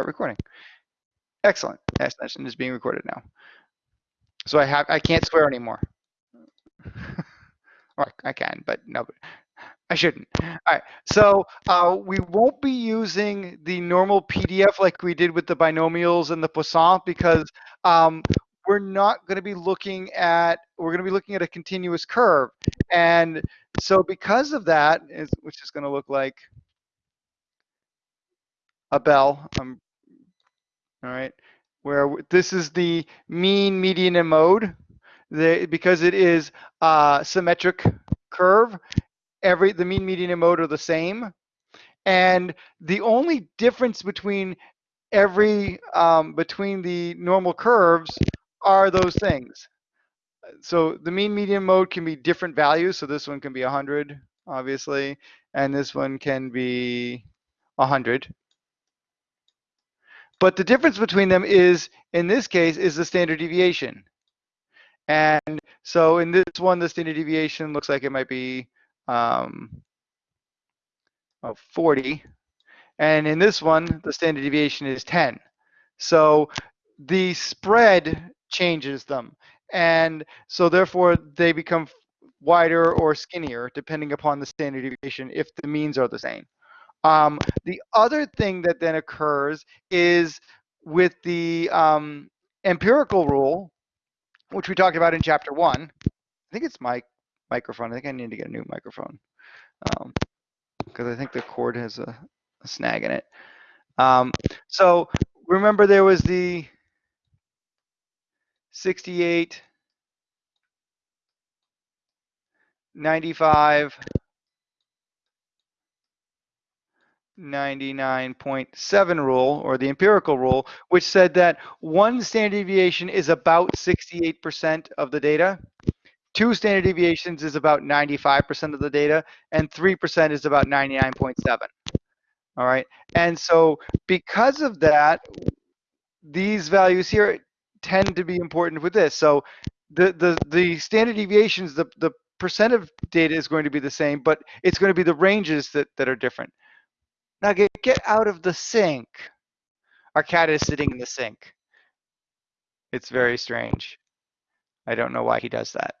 start recording. Excellent. That session is being recorded now. So I have I can't swear anymore. or I can, but no, I shouldn't. All right. So uh, we won't be using the normal PDF like we did with the binomials and the Poisson because um, we're not going to be looking at we're going to be looking at a continuous curve, and so because of that, is, which is going to look like a bell. Um, all right, where this is the mean, median, and mode. The, because it is a symmetric curve, every the mean, median, and mode are the same. And the only difference between every um, between the normal curves are those things. So the mean, median, mode can be different values. So this one can be 100, obviously, and this one can be 100. But the difference between them is, in this case, is the standard deviation. And so in this one, the standard deviation looks like it might be um, oh, 40. And in this one, the standard deviation is 10. So the spread changes them. And so therefore they become wider or skinnier depending upon the standard deviation if the means are the same. Um, the other thing that then occurs is with the um, empirical rule, which we talked about in chapter one. I think it's my microphone. I think I need to get a new microphone because um, I think the cord has a, a snag in it. Um, so remember there was the 68, 95, 99.7 rule, or the empirical rule, which said that one standard deviation is about 68% of the data, two standard deviations is about 95% of the data, and 3% is about 99.7. All right, and so because of that, these values here tend to be important with this. So the the the standard deviations, the the percent of data is going to be the same, but it's going to be the ranges that that are different. Now get, get out of the sink. Our cat is sitting in the sink. It's very strange. I don't know why he does that.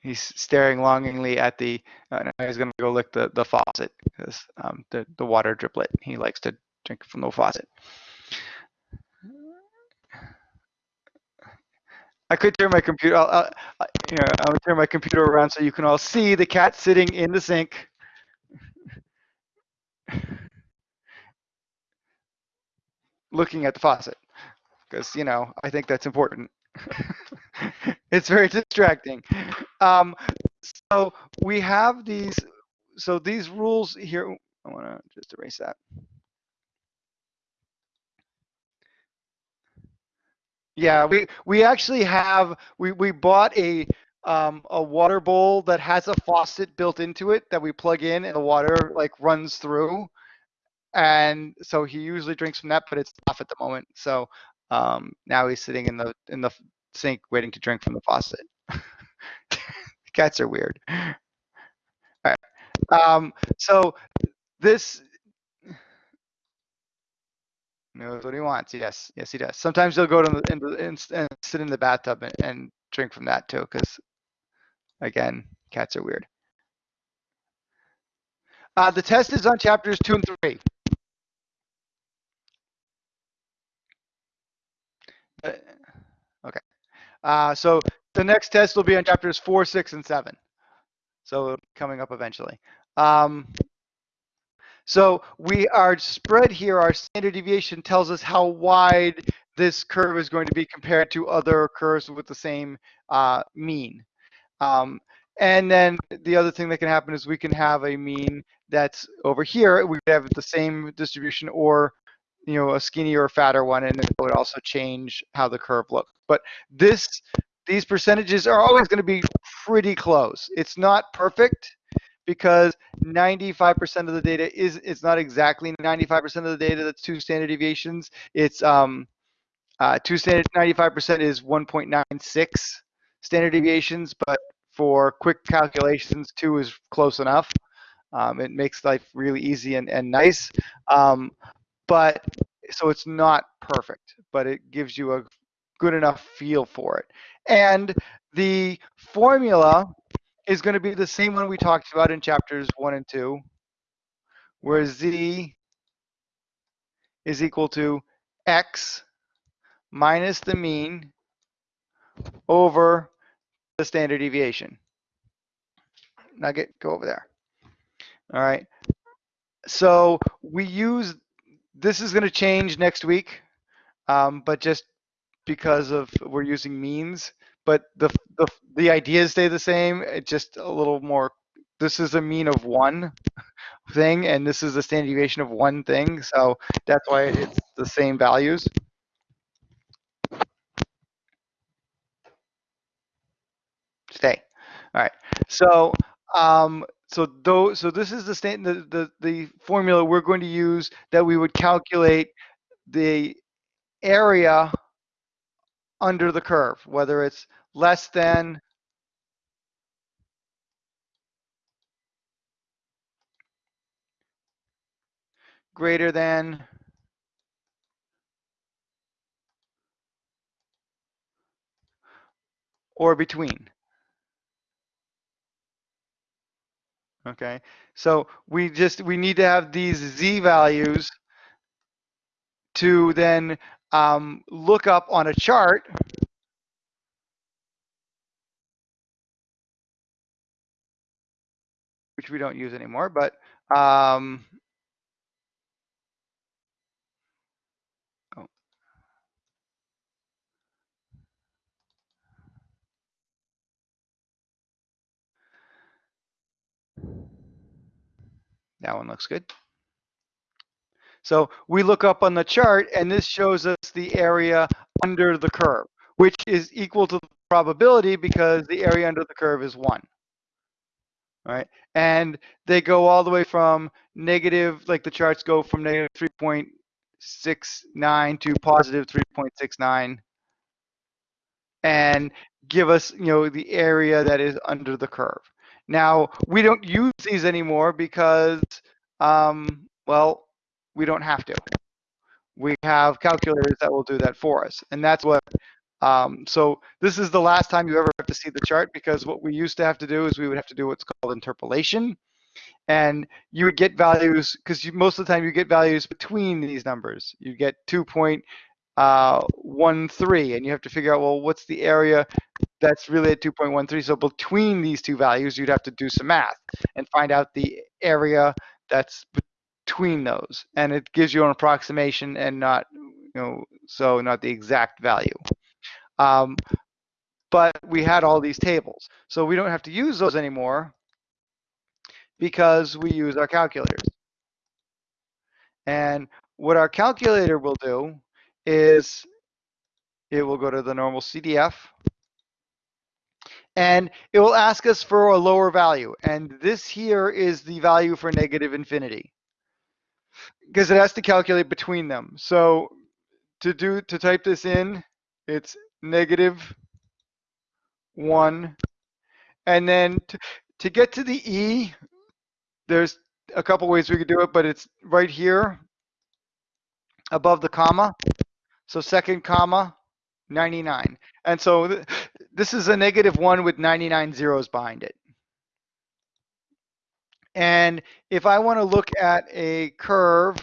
He's staring longingly at the, uh, he's gonna go lick the, the faucet because um, the, the water driplet, he likes to drink from the faucet. I could turn my computer, I'll, I'll, you know, I'll turn my computer around so you can all see the cat sitting in the sink looking at the faucet because you know I think that's important. it's very distracting. Um, so we have these. So these rules here. I want to just erase that. Yeah, we we actually have we we bought a um, a water bowl that has a faucet built into it that we plug in and the water like runs through and so he usually drinks from that, but it's off at the moment. So um, now he's sitting in the in the sink waiting to drink from the faucet. Cats are weird. All right. Um, so this knows what he wants. Yes, yes, he does. Sometimes he'll go to the, in the and, and sit in the bathtub and, and drink from that too, because again, cats are weird. Uh, the test is on chapters two and three. Uh, okay. Uh, so the next test will be on chapters four, six, and seven. So coming up eventually. Um, so we are spread here, our standard deviation tells us how wide this curve is going to be compared to other curves with the same uh, mean. Um, and then the other thing that can happen is we can have a mean that's over here. We have the same distribution or you know a skinnier or fatter one and it would also change how the curve looks but this these percentages are always going to be pretty close. It's not perfect because 95% of the data is it's not exactly 95% of the data that's two standard deviations. It's um uh, two standard 95% is 1.96 standard deviations but for quick calculations two is close enough um, it makes life really easy and, and nice um, but so it's not perfect, but it gives you a good enough feel for it. And the formula is going to be the same one we talked about in chapters one and two, where z is equal to x minus the mean over the standard deviation. Nugget, go over there. All right. So we use, this is going to change next week, um, but just because of we're using means, but the, the, the ideas stay the same. It's just a little more, this is a mean of one thing, and this is a standard deviation of one thing. So that's why it's the same values. All right. So um, so though so this is the, the the the formula we're going to use that we would calculate the area under the curve, whether it's less than greater than or between. Okay, so we just we need to have these z values to then um, look up on a chart which we don't use anymore, but um, that one looks good. So we look up on the chart and this shows us the area under the curve, which is equal to the probability because the area under the curve is one. Right, and they go all the way from negative, like the charts go from negative 3.69 to positive 3.69 and give us, you know, the area that is under the curve. Now, we don't use these anymore because, um, well, we don't have to. We have calculators that will do that for us. And that's what, um, so this is the last time you ever have to see the chart because what we used to have to do is we would have to do what's called interpolation. And you would get values, because most of the time you get values between these numbers. You get 2.13 uh, and you have to figure out, well, what's the area that's really at 2.13. So between these two values, you'd have to do some math and find out the area that's between those, and it gives you an approximation and not, you know, so not the exact value. Um, but we had all these tables, so we don't have to use those anymore because we use our calculators. And what our calculator will do is it will go to the normal CDF and it will ask us for a lower value. And this here is the value for negative infinity because it has to calculate between them. So to do to type this in, it's negative one, and then to, to get to the e, there's a couple ways we could do it, but it's right here above the comma. So second comma, 99. And so th this is a negative one with 99 zeros behind it. And if I want to look at a curve,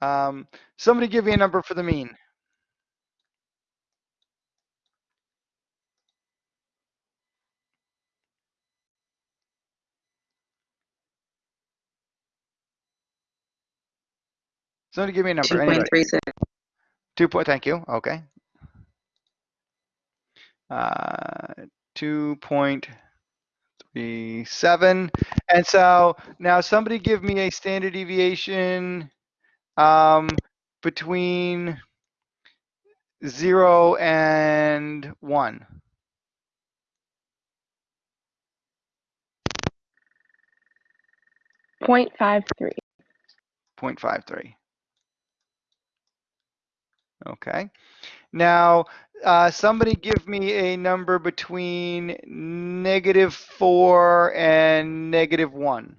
um, somebody give me a number for the mean. Somebody give me a number. 2.36. Two point, thank you. Okay. Uh, 2.37. And so now somebody give me a standard deviation um, between zero and one. Point five three. 0.53. Okay. Now, uh, somebody give me a number between negative 4 and negative 1.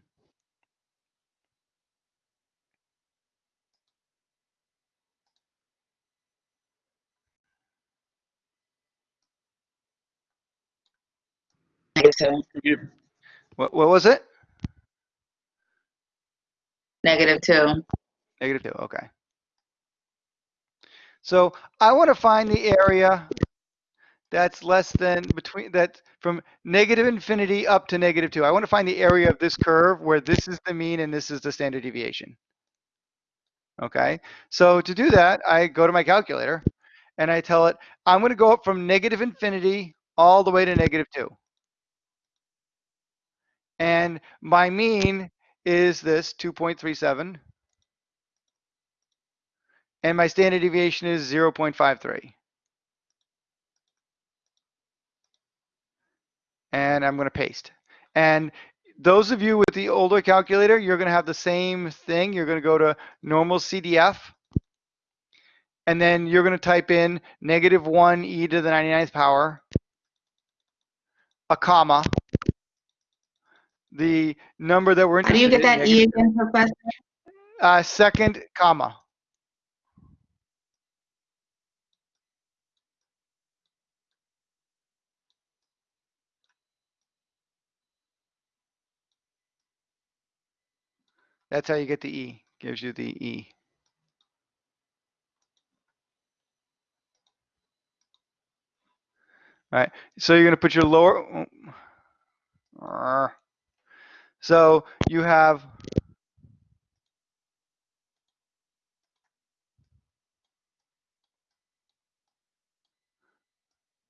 Negative two. What, what was it? Negative two. Negative 2, okay. So I want to find the area that's less than between that from negative infinity up to negative 2. I want to find the area of this curve where this is the mean and this is the standard deviation. Okay, so to do that, I go to my calculator and I tell it, I'm going to go up from negative infinity all the way to negative 2. And my mean is this 2.37. And my standard deviation is 0.53. And I'm going to paste. And those of you with the older calculator, you're going to have the same thing. You're going to go to normal CDF. And then you're going to type in negative 1 e to the 99th power, a comma, the number that we're How do you interested get in, that E again, Professor? Uh, second comma. That's how you get the E. Gives you the E. All right. So you're going to put your lower. uh, So you have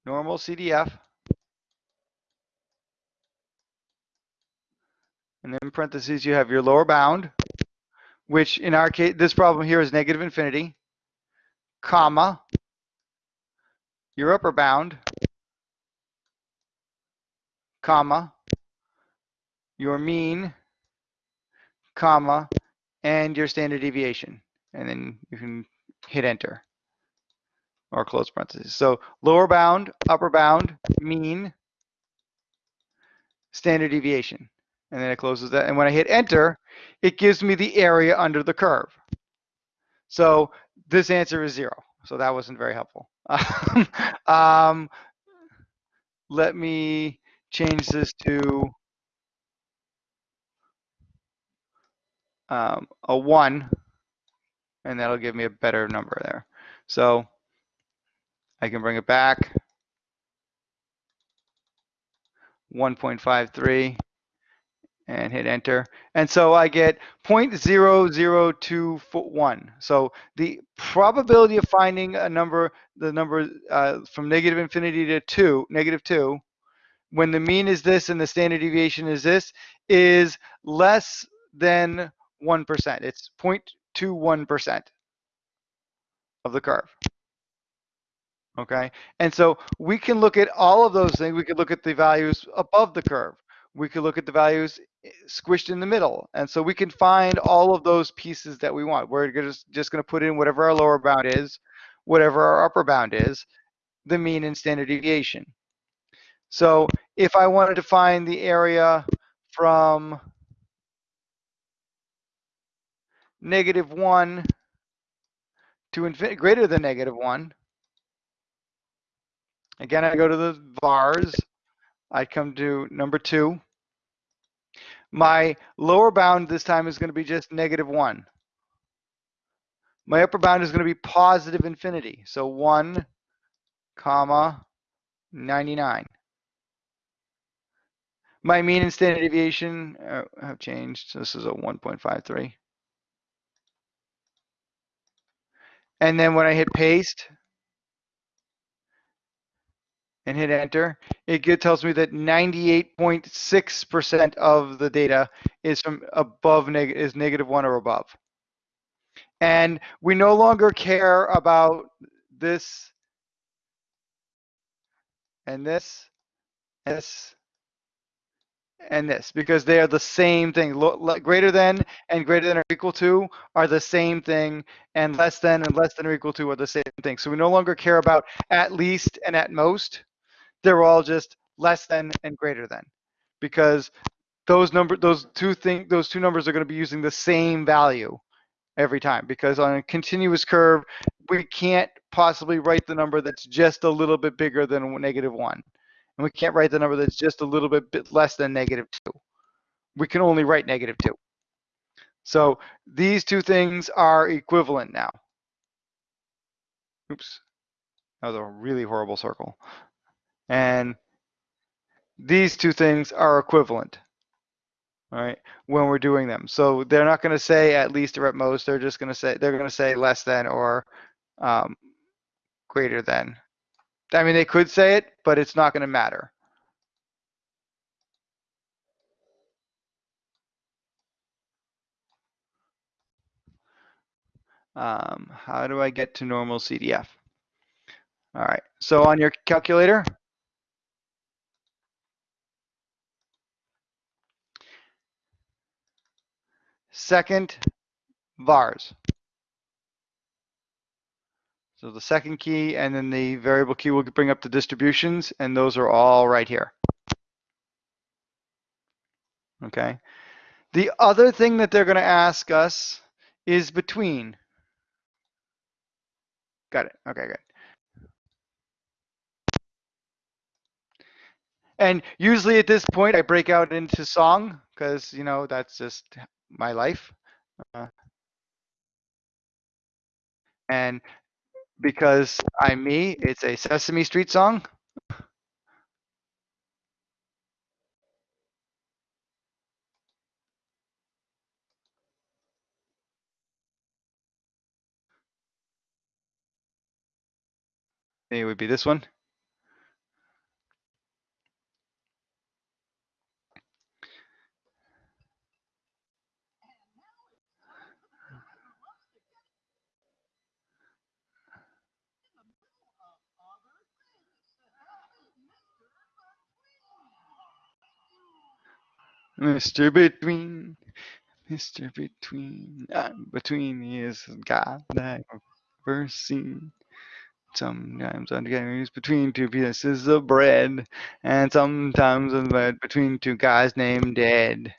normal CDF. And then parentheses, you have your lower bound, which in our case, this problem here is negative infinity, comma, your upper bound, comma, your mean, comma, and your standard deviation. And then you can hit enter or close parentheses. So lower bound, upper bound, mean, standard deviation. And then it closes that. And when I hit enter, it gives me the area under the curve. So this answer is zero. So that wasn't very helpful. um, let me change this to um, a one, and that'll give me a better number there. So I can bring it back. 1.53 and hit enter. And so I get 0.0021. So the probability of finding a number, the number uh, from negative infinity to two, negative two, when the mean is this and the standard deviation is this, is less than 1%. It's 0.21% of the curve. Okay, and so we can look at all of those things. We could look at the values above the curve. We could look at the values eh, squished in the middle. And so we can find all of those pieces that we want. We're just, just going to put in whatever our lower bound is, whatever our upper bound is, the mean and standard deviation. So if I wanted to find the area from negative 1 to greater than negative 1, again, I go to the vars. I come to number 2. My lower bound this time is going to be just negative 1. My upper bound is going to be positive infinity. So 1, comma, 99. My mean and standard deviation uh, have changed. So this is a 1.53. And then when I hit paste and hit enter, it tells me that 98.6% of the data is from above neg is negative one or above. And we no longer care about this and this, this, and this because they are the same thing. Greater than and greater than or equal to are the same thing, and less than and less than or equal to are the same thing. So we no longer care about at least and at most. They're all just less than and greater than, because those number those two thing those two numbers are going to be using the same value every time. Because on a continuous curve, we can't possibly write the number that's just a little bit bigger than negative one and we can't write the number that's just a little bit, bit less than negative 2. We can only write negative 2. So these two things are equivalent now. Oops. That was a really horrible circle. And these two things are equivalent, all right, when we're doing them. So they're not going to say at least or at most. They're just going to say, they're going to say less than or um, greater than. I mean, they could say it, but it's not going to matter. Um, how do I get to normal CDF? All right, so on your calculator, second vars. So the second key and then the variable key will bring up the distributions and those are all right here. Okay. The other thing that they're going to ask us is between. Got it. Okay, good. And usually at this point, I break out into song because, you know, that's just my life. Uh, and because I'm me, it's a Sesame Street song. It would be this one. Mr. Between, Mr. Between, I'm between is God that I've ever seen. Sometimes I'm confused between two pieces of bread, and sometimes I'm between two guys named Dead.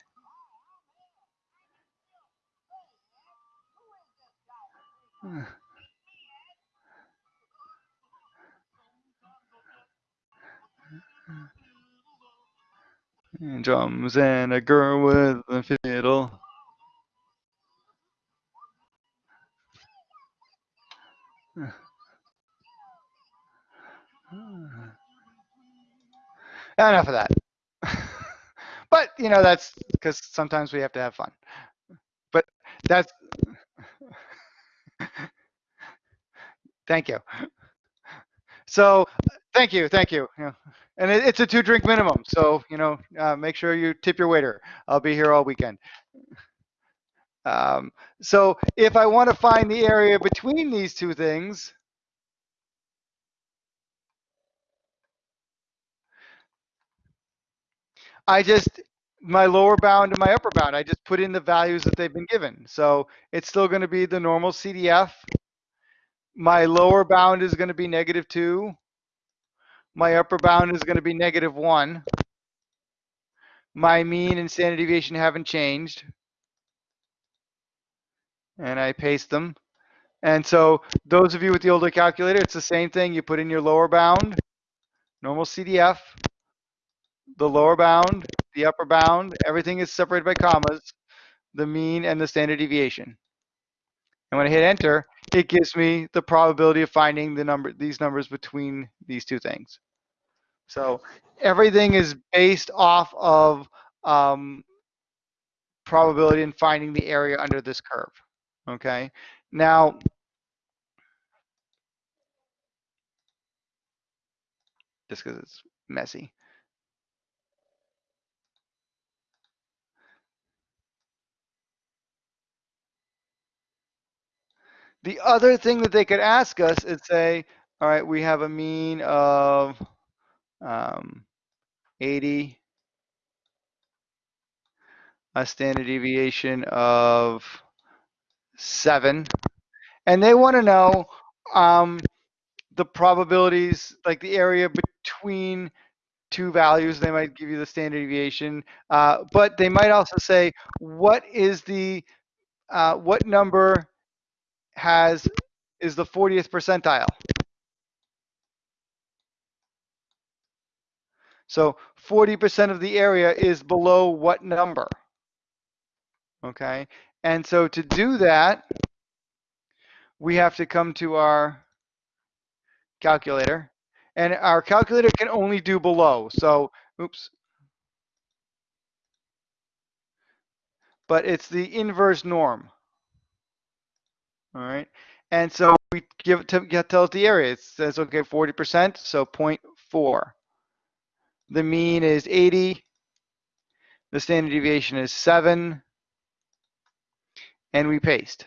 drums and a girl with a fiddle. Enough of that. but you know that's because sometimes we have to have fun. But that's thank you. So thank you, thank you. Yeah. And it, it's a two drink minimum, so you know uh, make sure you tip your waiter. I'll be here all weekend. Um, so if I want to find the area between these two things, I just my lower bound and my upper bound, I just put in the values that they've been given. So it's still going to be the normal CDF. My lower bound is going to be negative two. My upper bound is going to be negative one. My mean and standard deviation haven't changed. And I paste them. And so those of you with the older calculator, it's the same thing. You put in your lower bound, normal CDF, the lower bound, the upper bound, everything is separated by commas, the mean and the standard deviation. And when I hit enter, it gives me the probability of finding the number, these numbers between these two things. So everything is based off of um, probability in finding the area under this curve. Okay. Now, just because it's messy. The other thing that they could ask us is say, all right, we have a mean of um, 80 a standard deviation of seven. And they want to know um, the probabilities, like the area between two values. They might give you the standard deviation, uh, but they might also say, what is the, uh, what number has, is the 40th percentile? So 40% of the area is below what number? Okay, and so to do that, we have to come to our calculator. And our calculator can only do below. So, oops. But it's the inverse norm. All right. And so we give it to get tell us the area. It says okay, 40%, so 0.4. The mean is 80. The standard deviation is 7. And we paste.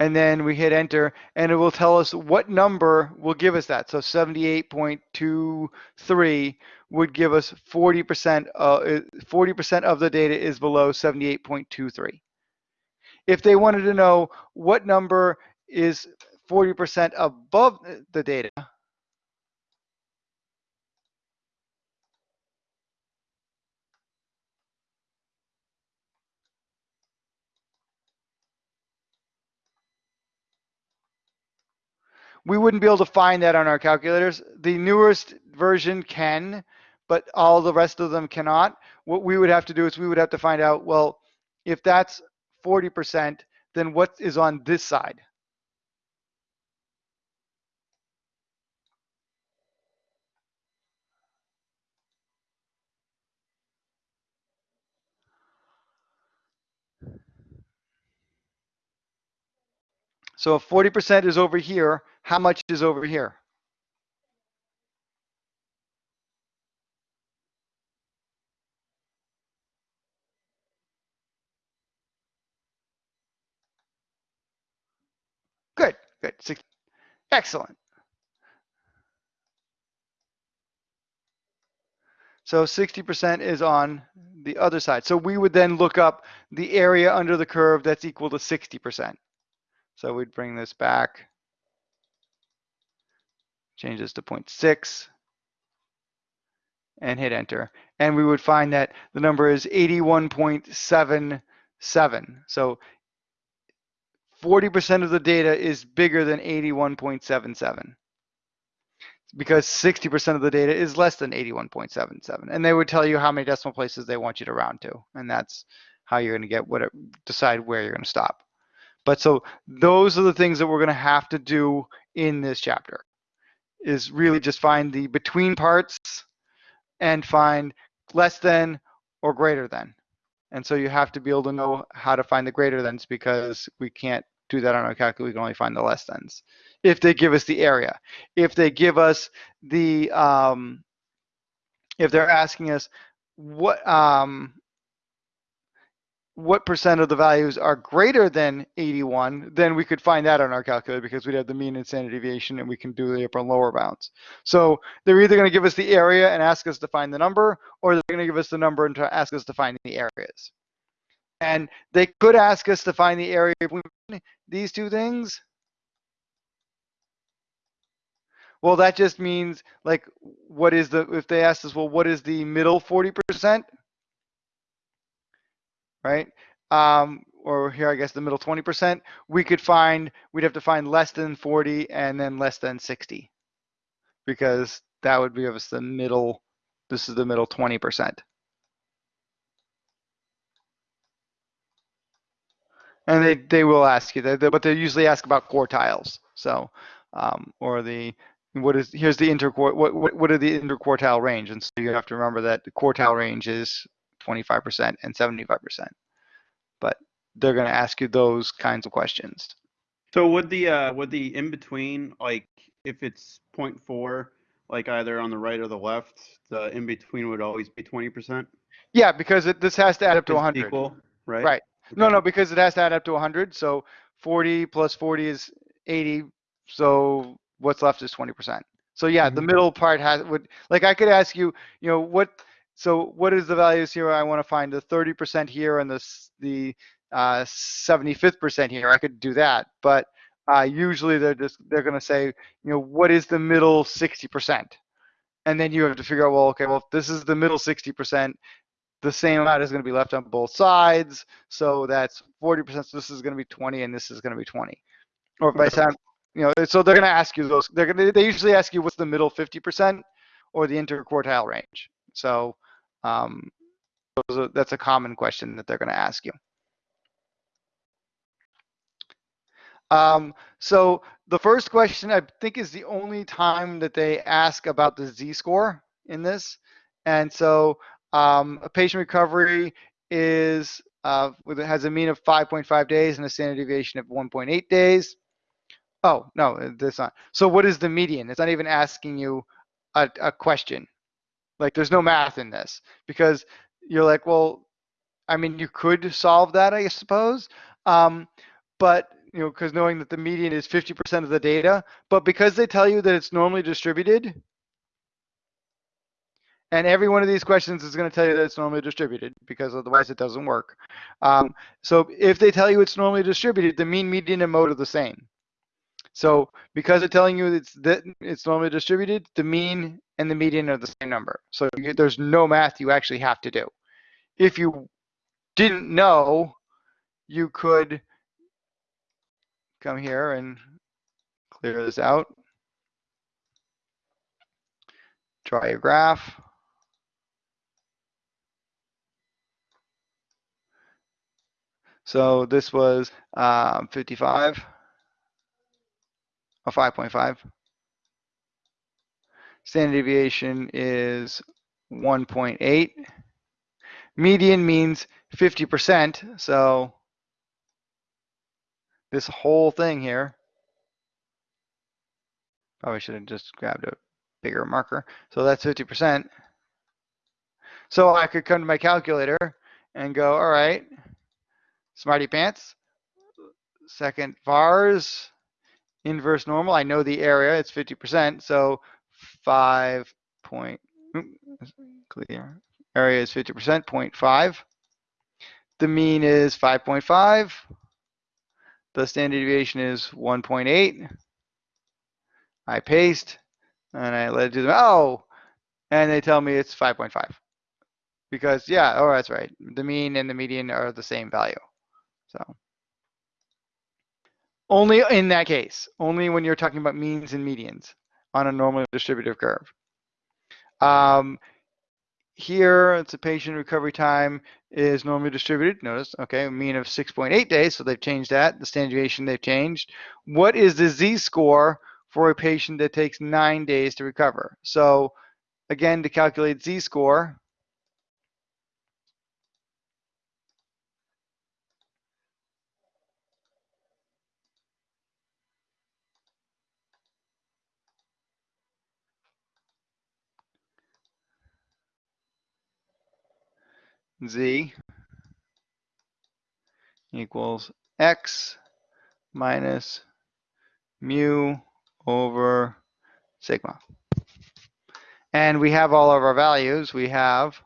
and then we hit enter and it will tell us what number will give us that. So 78.23 would give us 40%, uh, 40% of the data is below 78.23. If they wanted to know what number is 40% above the data, we wouldn't be able to find that on our calculators. The newest version can, but all the rest of them cannot. What we would have to do is we would have to find out, well, if that's 40%, then what is on this side? So if 40% is over here, how much is over here? Good, good. Excellent. So 60% is on the other side. So we would then look up the area under the curve that's equal to 60%. So we'd bring this back, change this to 0.6, and hit enter. And we would find that the number is 81.77. So 40% of the data is bigger than 81.77 because 60% of the data is less than 81.77. And they would tell you how many decimal places they want you to round to. And that's how you're going to get what it, decide where you're going to stop. But so those are the things that we're going to have to do in this chapter is really just find the between parts and find less than or greater than. And so you have to be able to know how to find the greater thans because we can't do that on our calculator. We can only find the less thans if they give us the area. If they give us the, um, if they're asking us what, um, what percent of the values are greater than 81, then we could find that on our calculator because we'd have the mean and standard deviation and we can do the upper and lower bounds. So they're either going to give us the area and ask us to find the number, or they're going to give us the number and ask us to find the areas. And they could ask us to find the area between these two things. Well, that just means like, what is the, if they asked us, well, what is the middle 40%? Right? Um, or here, I guess the middle 20%, we could find, we'd have to find less than 40 and then less than 60 because that would give us the middle, this is the middle 20%. And they, they will ask you, that, but they usually ask about quartiles. So, um, or the, what is, here's the interquart, what, what, what are the interquartile range? And so you have to remember that the quartile range is 25% and 75%. But they're going to ask you those kinds of questions. So would the uh would the in between like if it's 0.4 like either on the right or the left, the in between would always be 20%? Yeah, because it, this has to add up to 100. Equal, right? Right. No, Okay. no, because it has to add up to 100. So 40 plus 40 is 80. So what's left is 20%. So yeah, the Mhm. middle part has would like I could ask you, you know, what so what is the values here? I want to find the 30% here and the, the uh, 75th percent here. I could do that, but uh, usually they're just, they're going to say, you know, what is the middle 60%? And then you have to figure out, well, okay, well, if this is the middle 60%, the same amount is going to be left on both sides. So that's 40%. So this is going to be 20 and this is going to be 20. Or the time, you know, so they're going to ask you those, they're going to, they usually ask you what's the middle 50% or the interquartile range. So um, are, that's a common question that they're going to ask you. Um, so the first question I think is the only time that they ask about the z-score in this. And so um, a patient recovery is uh, has a mean of 5.5 days and a standard deviation of 1.8 days. Oh no, that's not. So what is the median? It's not even asking you a, a question. Like there's no math in this because you're like, well, I mean, you could solve that, I suppose. Um, but you know, because knowing that the median is 50% of the data, but because they tell you that it's normally distributed, and every one of these questions is going to tell you that it's normally distributed because otherwise it doesn't work. Um, so if they tell you it's normally distributed, the mean, median, and mode are the same. So because they're telling you it's that it's normally distributed, the mean and the median are the same number. So you, there's no math you actually have to do. If you didn't know, you could come here and clear this out. Draw your graph. So this was um, 55 or 5.5. Standard deviation is 1.8. Median means 50%. So this whole thing here, probably should have just grabbed a bigger marker. So that's 50%. So I could come to my calculator and go, all right, smarty pants, second vars, inverse normal. I know the area, it's 50%. So 5 point, clear, area is 50%, 0.5. The mean is 5.5. The standard deviation is 1.8. I paste and I let it do the, oh, and they tell me it's 5.5. Because yeah, oh, that's right. The mean and the median are the same value. So only in that case, only when you're talking about means and medians on a normally distributive curve. Um, here, it's a patient recovery time is normally distributed. Notice, okay, mean of 6.8 days, so they've changed that. The standard deviation they've changed. What is the z-score for a patient that takes nine days to recover? So again, to calculate z-score, z equals x minus mu over sigma. And we have all of our values. We have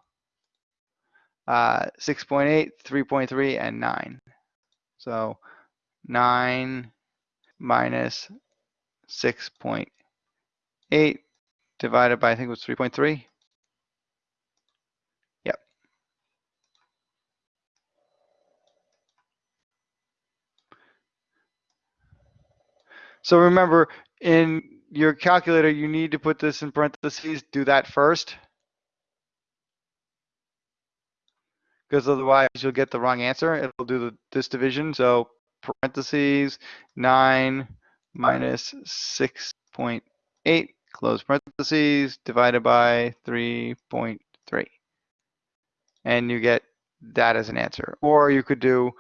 uh, 6.8, 3.3, and 9. So 9 minus 6.8 divided by, I think it was 3.3. So remember, in your calculator, you need to put this in parentheses, do that first. Because otherwise you'll get the wrong answer. It'll do the, this division. So parentheses 9 minus 6.8, close parentheses, divided by 3.3. And you get that as an answer. Or you could do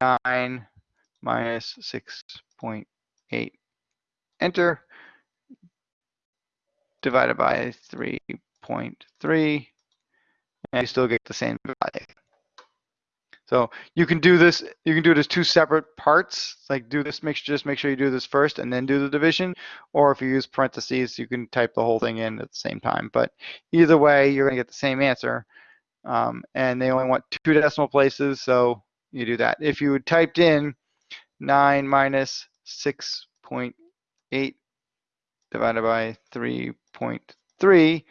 9 minus 6.8, enter, divided by 3.3, and you still get the same value. So you can do this, you can do it as two separate parts, like do this, make just make sure you do this first and then do the division. Or if you use parentheses, you can type the whole thing in at the same time. But either way, you're gonna get the same answer. Um, and they only want two decimal places, so you do that. If you typed in nine minus six point eight divided by three point three,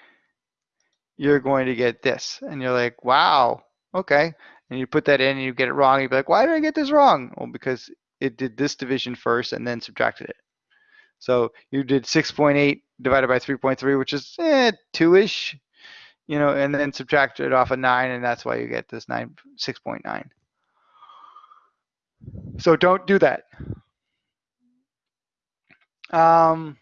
you're going to get this. And you're like, wow, okay. And you put that in and you get it wrong. You'd be like, why did I get this wrong? Well, because it did this division first and then subtracted it. So you did 6.8 divided by 3.3, which is eh, two-ish, you know, and then subtracted it off of nine, and that's why you get this nine, 6.9. So don't do that. Um,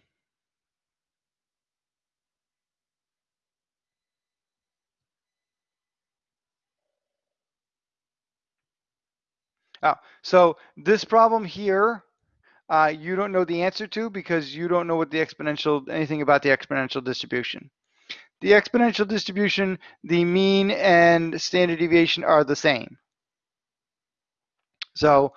Oh, so this problem here, uh, you don't know the answer to because you don't know what the exponential, anything about the exponential distribution. The exponential distribution, the mean and standard deviation are the same. So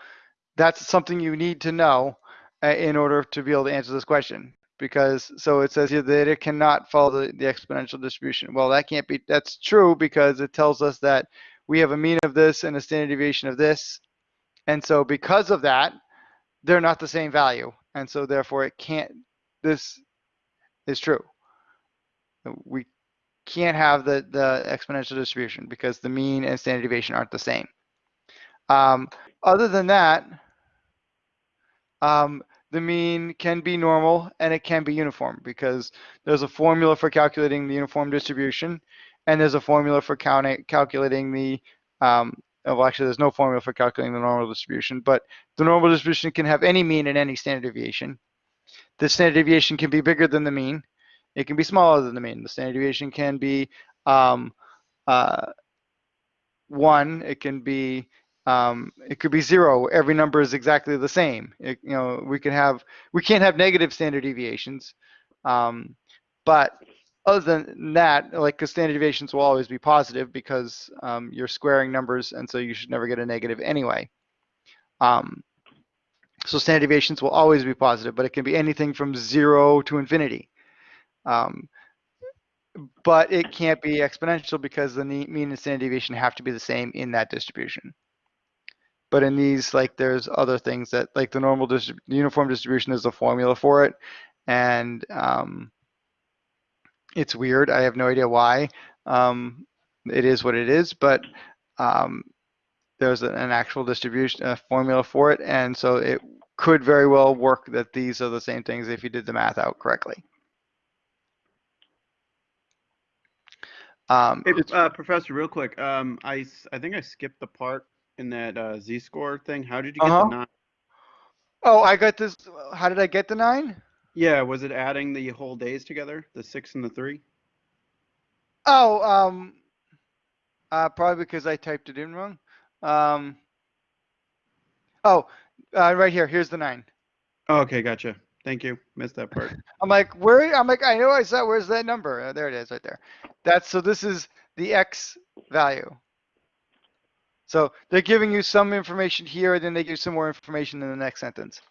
that's something you need to know in order to be able to answer this question. Because, so it says here that it cannot follow the, the exponential distribution. Well, that can't be, that's true because it tells us that we have a mean of this and a standard deviation of this. And so because of that, they're not the same value. And so therefore it can't, this is true. We can't have the, the exponential distribution because the mean and standard deviation aren't the same. Um, other than that, um, the mean can be normal and it can be uniform because there's a formula for calculating the uniform distribution and there's a formula for counting, calculating the, um, well actually there's no formula for calculating the normal distribution, but the normal distribution can have any mean and any standard deviation. The standard deviation can be bigger than the mean. It can be smaller than the mean. The standard deviation can be um, uh, one. It can be um, it could be zero. Every number is exactly the same. It, you know, we can have we can't have negative standard deviations, um, but other than that, like the standard deviations will always be positive because um, you're squaring numbers, and so you should never get a negative anyway. Um, so standard deviations will always be positive, but it can be anything from zero to infinity. Um, but it can't be exponential because the mean and standard deviation have to be the same in that distribution. But in these, like there's other things that, like the normal distrib uniform distribution is a formula for it, and um, it's weird. I have no idea why. Um, it is what it is, but um, there's an actual distribution a formula for it, and so it could very well work that these are the same things if you did the math out correctly. Um, Hey, uh, Professor, real quick, um, I, I think I skipped the part in that uh, z-score thing. How did you get Uh-huh. the nine? oh, I got this. How did I get the nine? Yeah, was it adding the whole days together, the six and the three? Oh, um, uh, probably because I typed it in wrong. Um, oh, uh, right here. Here's the nine. Oh, okay, gotcha. Thank you. Missed that part. I'm like, where? I'm like, I know I saw. Where's that number? Uh, there it is, right there. That's so. This is the x value. So they're giving you some information here, and then they give you some more information in the next sentence.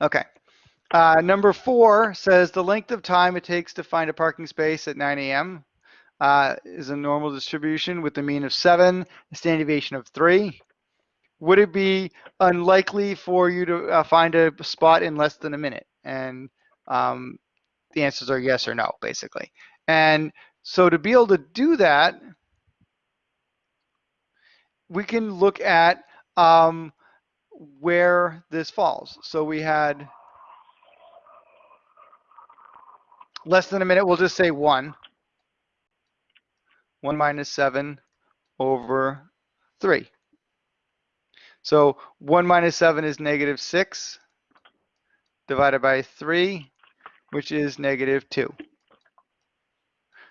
Okay. Uh, number four says the length of time it takes to find a parking space at 9 a.m. Uh, is a normal distribution with a mean of seven, a standard deviation of three. Would it be unlikely for you to uh, find a spot in less than a minute? And um, the answers are yes or no, basically. And so to be able to do that, we can look at um, where this falls. So we had less than a minute, we'll just say one. One minus seven over three. So one minus seven is negative six divided by three, which is negative two.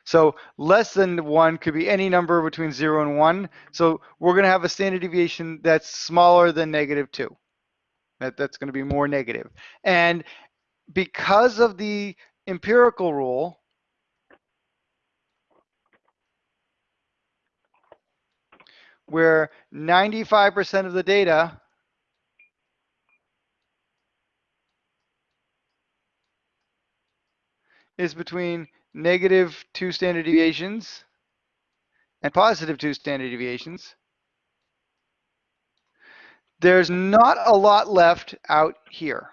So less than one could be any number between zero and one. So we're gonna have a standard deviation that's smaller than negative two. That, that's going to be more negative. And because of the empirical rule, where 95% of the data is between negative two standard deviations and positive two standard deviations. There's not a lot left out here.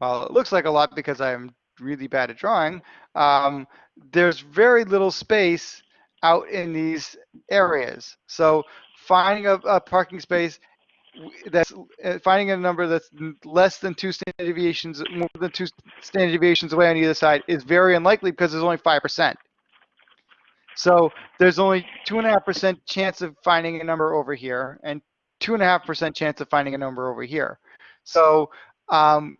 Well, it looks like a lot because I'm really bad at drawing. Um, there's very little space out in these areas. So finding a, a parking space that's uh, finding a number that's less than two standard deviations, more than two standard deviations away on either side is very unlikely because there's only five percent. So there's only two and a half percent chance of finding a number over here and two and a half percent chance of finding a number over here. So um,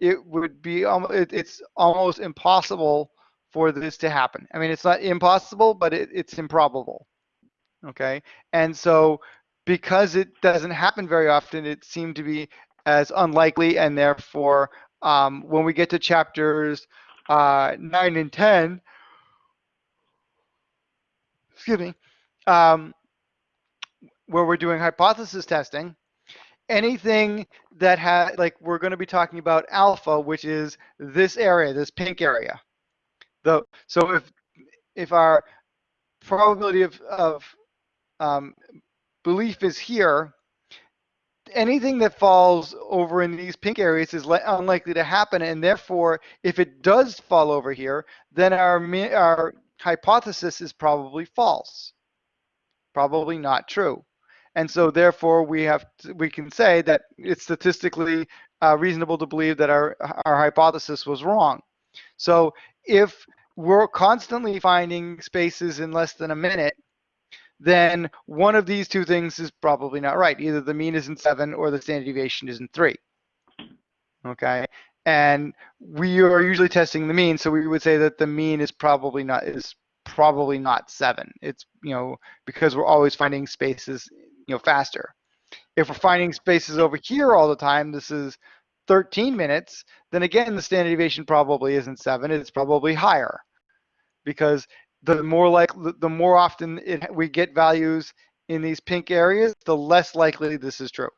it would be it, it's almost impossible for this to happen. I mean, it's not impossible, but it, it's improbable. Okay. And so because it doesn't happen very often, it seemed to be as unlikely. And therefore, um, when we get to chapters uh, 9 and 10, excuse me, um, where we're doing hypothesis testing, anything that had like we're going to be talking about alpha, which is this area, this pink area. The so if if our probability of of um, belief is here, anything that falls over in these pink areas is unlikely to happen, and therefore, if it does fall over here, then our our hypothesis is probably false, probably not true and so therefore we have to, we can say that it's statistically uh, reasonable to believe that our our hypothesis was wrong. So if we're constantly finding spaces in less than a minute, then one of these two things is probably not right. Either the mean isn't seven or the standard deviation isn't three. Okay, and we are usually testing the mean, so we would say that the mean is probably not is probably not seven. It's you know because we're always finding spaces you know faster. If we're finding spaces over here all the time, this is 13 minutes, then again the standard deviation probably isn't seven, it's probably higher. Because the more like the more often it, we get values in these pink areas, the less likely this is true.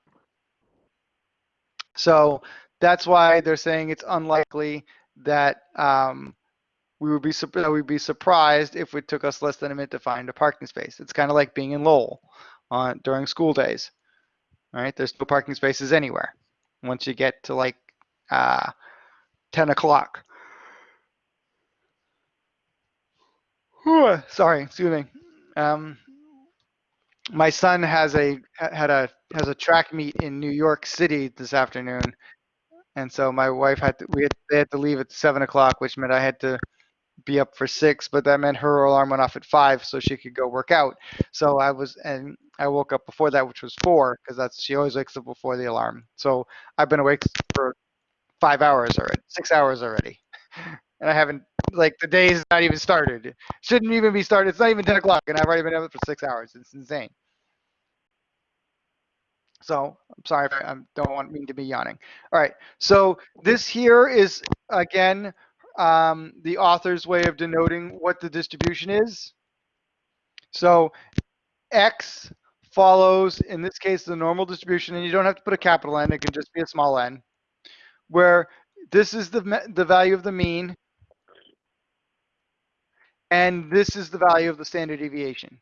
So that's why they're saying it's unlikely that um, we would be we'd be surprised if it took us less than a minute to find a parking space. It's kind of like being in Lowell on during school days. All right, there's no parking spaces anywhere once you get to like uh, 10 o'clock. Sorry, excuse me. Um, my son has a had a has a track meet in New York City this afternoon, and so my wife had to we had, they had to leave at seven o'clock, which meant I had to be up for six, but that meant her alarm went off at five so she could go work out. So I was, and I woke up before that, which was four, because that's, she always wakes up before the alarm. So I've been awake for five hours already, six hours already. And I haven't, like, the day's not even started. Shouldn't even be started. It's not even 10 o'clock, and I've already been up for six hours. It's insane. So I'm sorry if I, I don't want me to be yawning. All right. So this here is again um, the author's way of denoting what the distribution is. So X follows, in this case, the normal distribution, and you don't have to put a capital N, it can just be a small n, where this is the, the value of the mean, and this is the value of the standard deviation.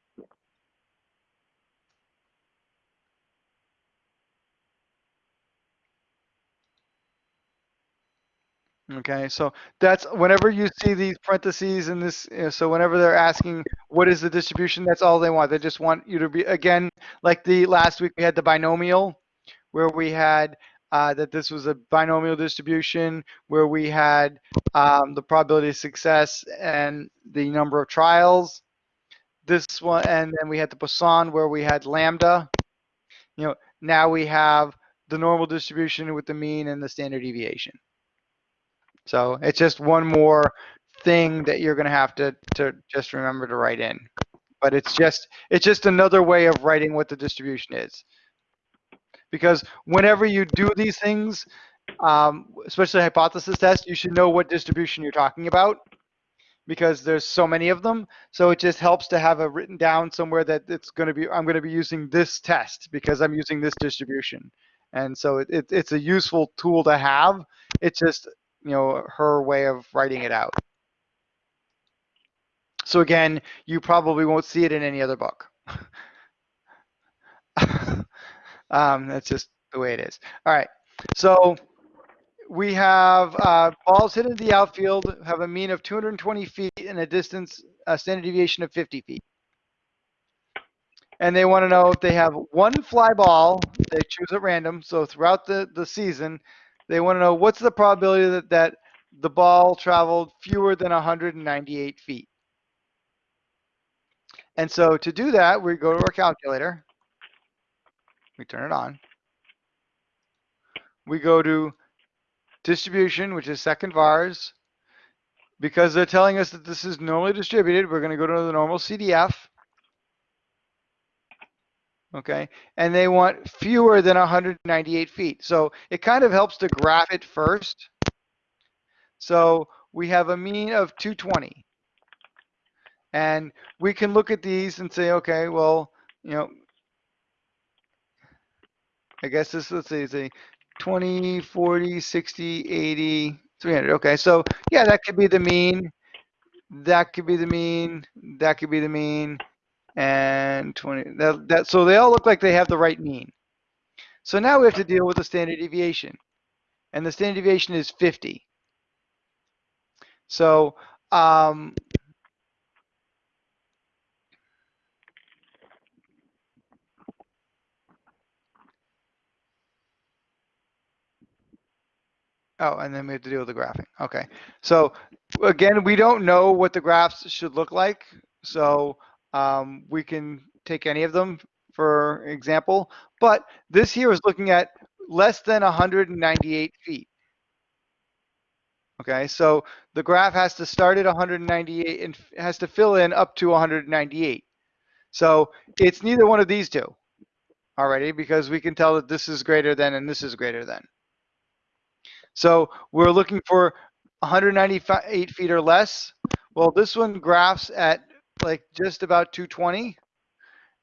Okay, so that's whenever you see these parentheses in this, so whenever they're asking what is the distribution, that's all they want. They just want you to be, again, like the last week we had the binomial, where we had uh, that this was a binomial distribution, where we had um, the probability of success and the number of trials. This one, and then we had the Poisson, where we had lambda. You know, now we have the normal distribution with the mean and the standard deviation. So it's just one more thing that you're going to have to, to just remember to write in. but it's just it's just another way of writing what the distribution is. Because whenever you do these things, um, especially hypothesis test, you should know what distribution you're talking about because there's so many of them. So it just helps to have it written down somewhere that it's going to be, I'm going to be using this test because I'm using this distribution. And so it, it, it's a useful tool to have. It's just, you know, her way of writing it out. So again, you probably won't see it in any other book. um, that's just the way it is. All right. So we have uh, balls hit into the outfield have a mean of 220 feet and a distance, a standard deviation of 50 feet. And they want to know if they have one fly ball, they choose at random. So throughout the, the season, they want to know what's the probability that, that the ball traveled fewer than 198 feet. And so to do that, we go to our calculator. We turn it on. We go to distribution, which is second vars. Because they're telling us that this is normally distributed, we're going to go to the normal CDF. Okay, and they want fewer than 198 feet. So it kind of helps to graph it first. So we have a mean of 220. And we can look at these and say, okay, well, you know, I guess this, let's see, say 20, 40, 60, 80, 300. Okay, so yeah, that could be the mean. That could be the mean. That could be the mean. And 20, that, that, so they all look like they have the right mean. So now we have to deal with the standard deviation. And the standard deviation is 50. So, um, Oh, and then we have to deal with the graphing. Okay. So again, we don't know what the graphs should look like. So um, we can take any of them for example, but this here is looking at less than 198 feet. Okay, so the graph has to start at 198 and has to fill in up to 198. So it's neither one of these two already because we can tell that this is greater than and this is greater than. So we're looking for 198 feet or less. Well, this one graphs at like just about 220,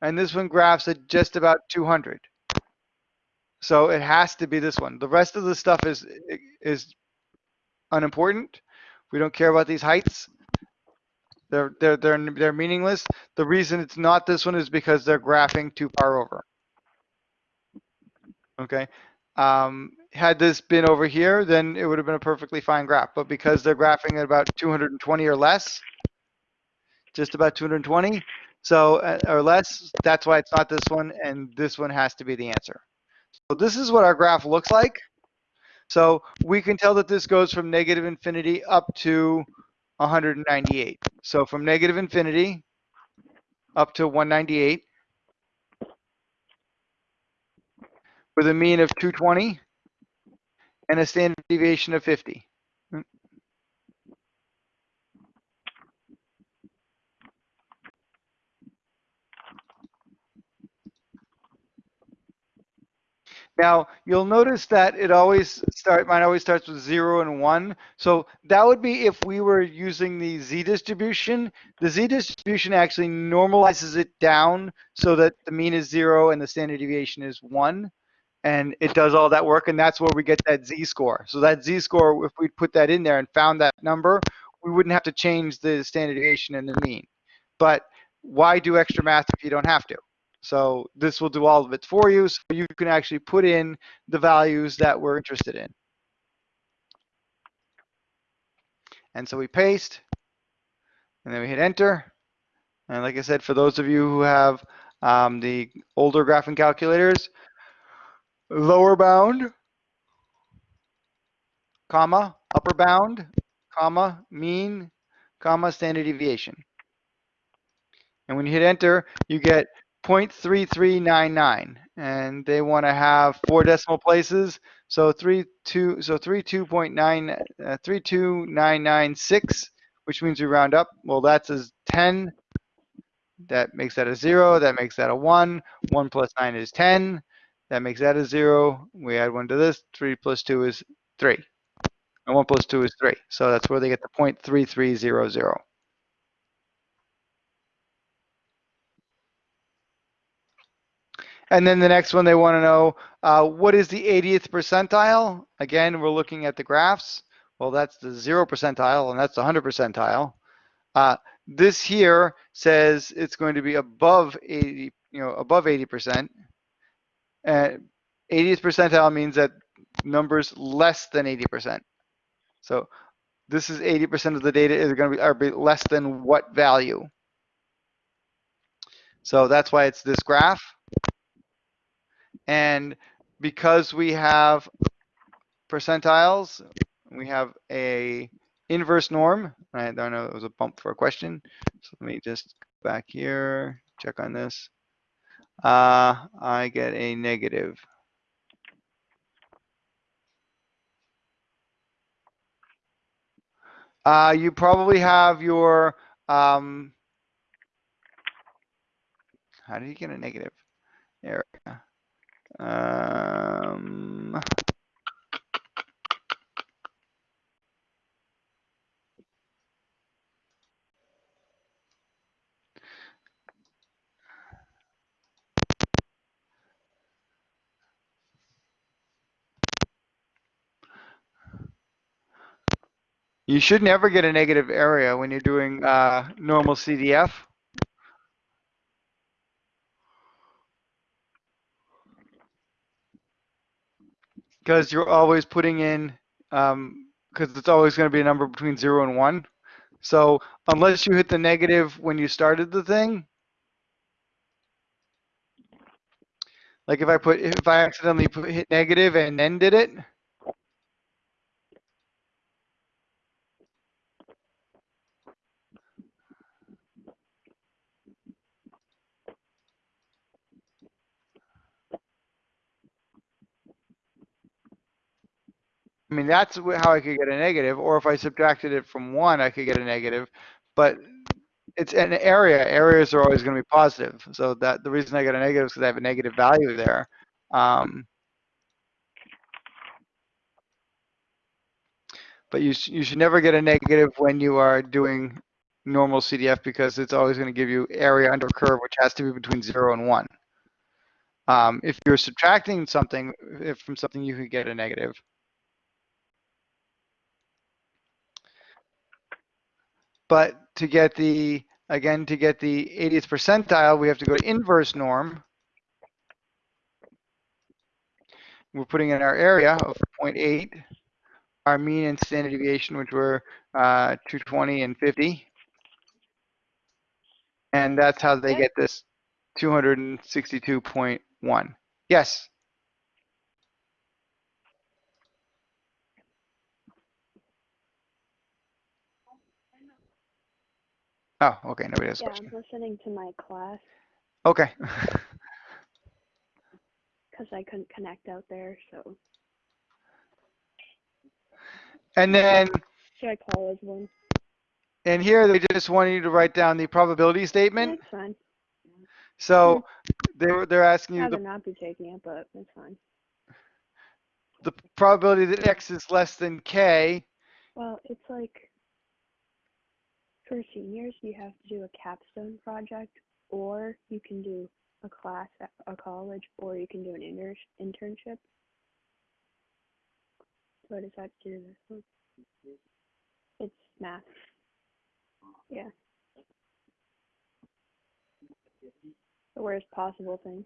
and this one graphs at just about 200. So it has to be this one. The rest of the stuff is is unimportant. We don't care about these heights. They're they're they're they're meaningless. The reason it's not this one is because they're graphing too far over. Okay. Um, had this been over here, then it would have been a perfectly fine graph. But because they're graphing at about 220 or less, just about 220, so uh, or less, that's why it's not this one, and this one has to be the answer. So this is what our graph looks like. So we can tell that this goes from negative infinity up to 198. So from negative infinity up to 198 with a mean of 220 and a standard deviation of 50. Now, you'll notice that it always start, mine always starts with zero and one. So that would be if we were using the z distribution. The z distribution actually normalizes it down so that the mean is zero and the standard deviation is one. And it does all that work, and that's where we get that z-score. So that z-score, if we put that in there and found that number, we wouldn't have to change the standard deviation and the mean. But why do extra math if you don't have to? So this will do all of it for you, so you can actually put in the values that we're interested in. And so we paste, and then we hit enter. And like I said, for those of you who have um, the older graphing calculators, lower bound, comma, upper bound, comma, mean, comma, standard deviation. And when you hit enter, you get 0.3399 and they want to have four decimal places. So 32 so 32.9 uh, 32996 which means we round up. Well that's a 10 that makes that a 0 that makes that a 1 1 plus 9 is 10 that makes that a 0 we add 1 to this. 3 plus 2 is 3 and 1 plus 2 is 3 so that's where they get the 0.3300 And then the next one, they want to know uh, what is the 80th percentile? Again, we're looking at the graphs. Well, that's the zero percentile, and that's the 100 percentile. Uh, this here says it's going to be above 80, you know, above 80 percent. And 80th percentile means that numbers less than 80 percent. So this is 80 percent of the data is going to be, are be less than what value? So that's why it's this graph. And because we have percentiles, we have a inverse norm. I don't know, it was a bump for a question. So let me just go back here, check on this. Uh, I get a negative. Uh, you probably have your, um, how do you get a negative area? Um, you should never get a negative area when you're doing uh, normal CDF. because you're always putting in um because it's always going to be a number between zero and one so unless you hit the negative when you started the thing like if i put if i accidentally put, hit negative and then did it I mean, that's how I could get a negative, or if I subtracted it from one, I could get a negative. But it's an area. Areas are always going to be positive. So that the reason I get a negative is because I have a negative value there. Um, but you sh- you should never get a negative when you are doing normal CDF because it's always going to give you area under curve, which has to be between zero and one. Um, if you're subtracting something if from something, you could get a negative. But to get the, again, to get the 80th percentile, we have to go to inverse norm. We're putting in our area of 0.8, our mean and standard deviation, which were uh, 220 and 50. And that's how they get this 262.1. Yes, oh, okay, nobody has a Yeah, question. I'm listening to my class Okay. because I couldn't connect out there. So And then should I call as one? And here they just want you to write down the probability statement. That's fine. So hmm. they were they're asking you the, not be taking it, but it's fine. the probability that x is less than k. Well, it's like for seniors, you have to do a capstone project, or you can do a class at a college, or you can do an inter- internship. What does that do? This one? It's math. Yeah. The worst possible thing.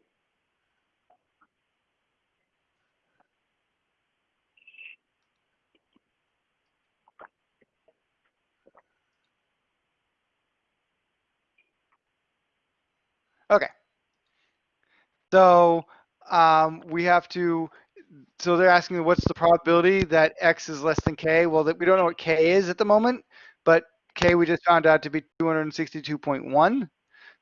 Okay. So um, we have to. So they're asking what's the probability that x is less than k. Well, that we don't know what k is at the moment, but k we just found out to be 262.1.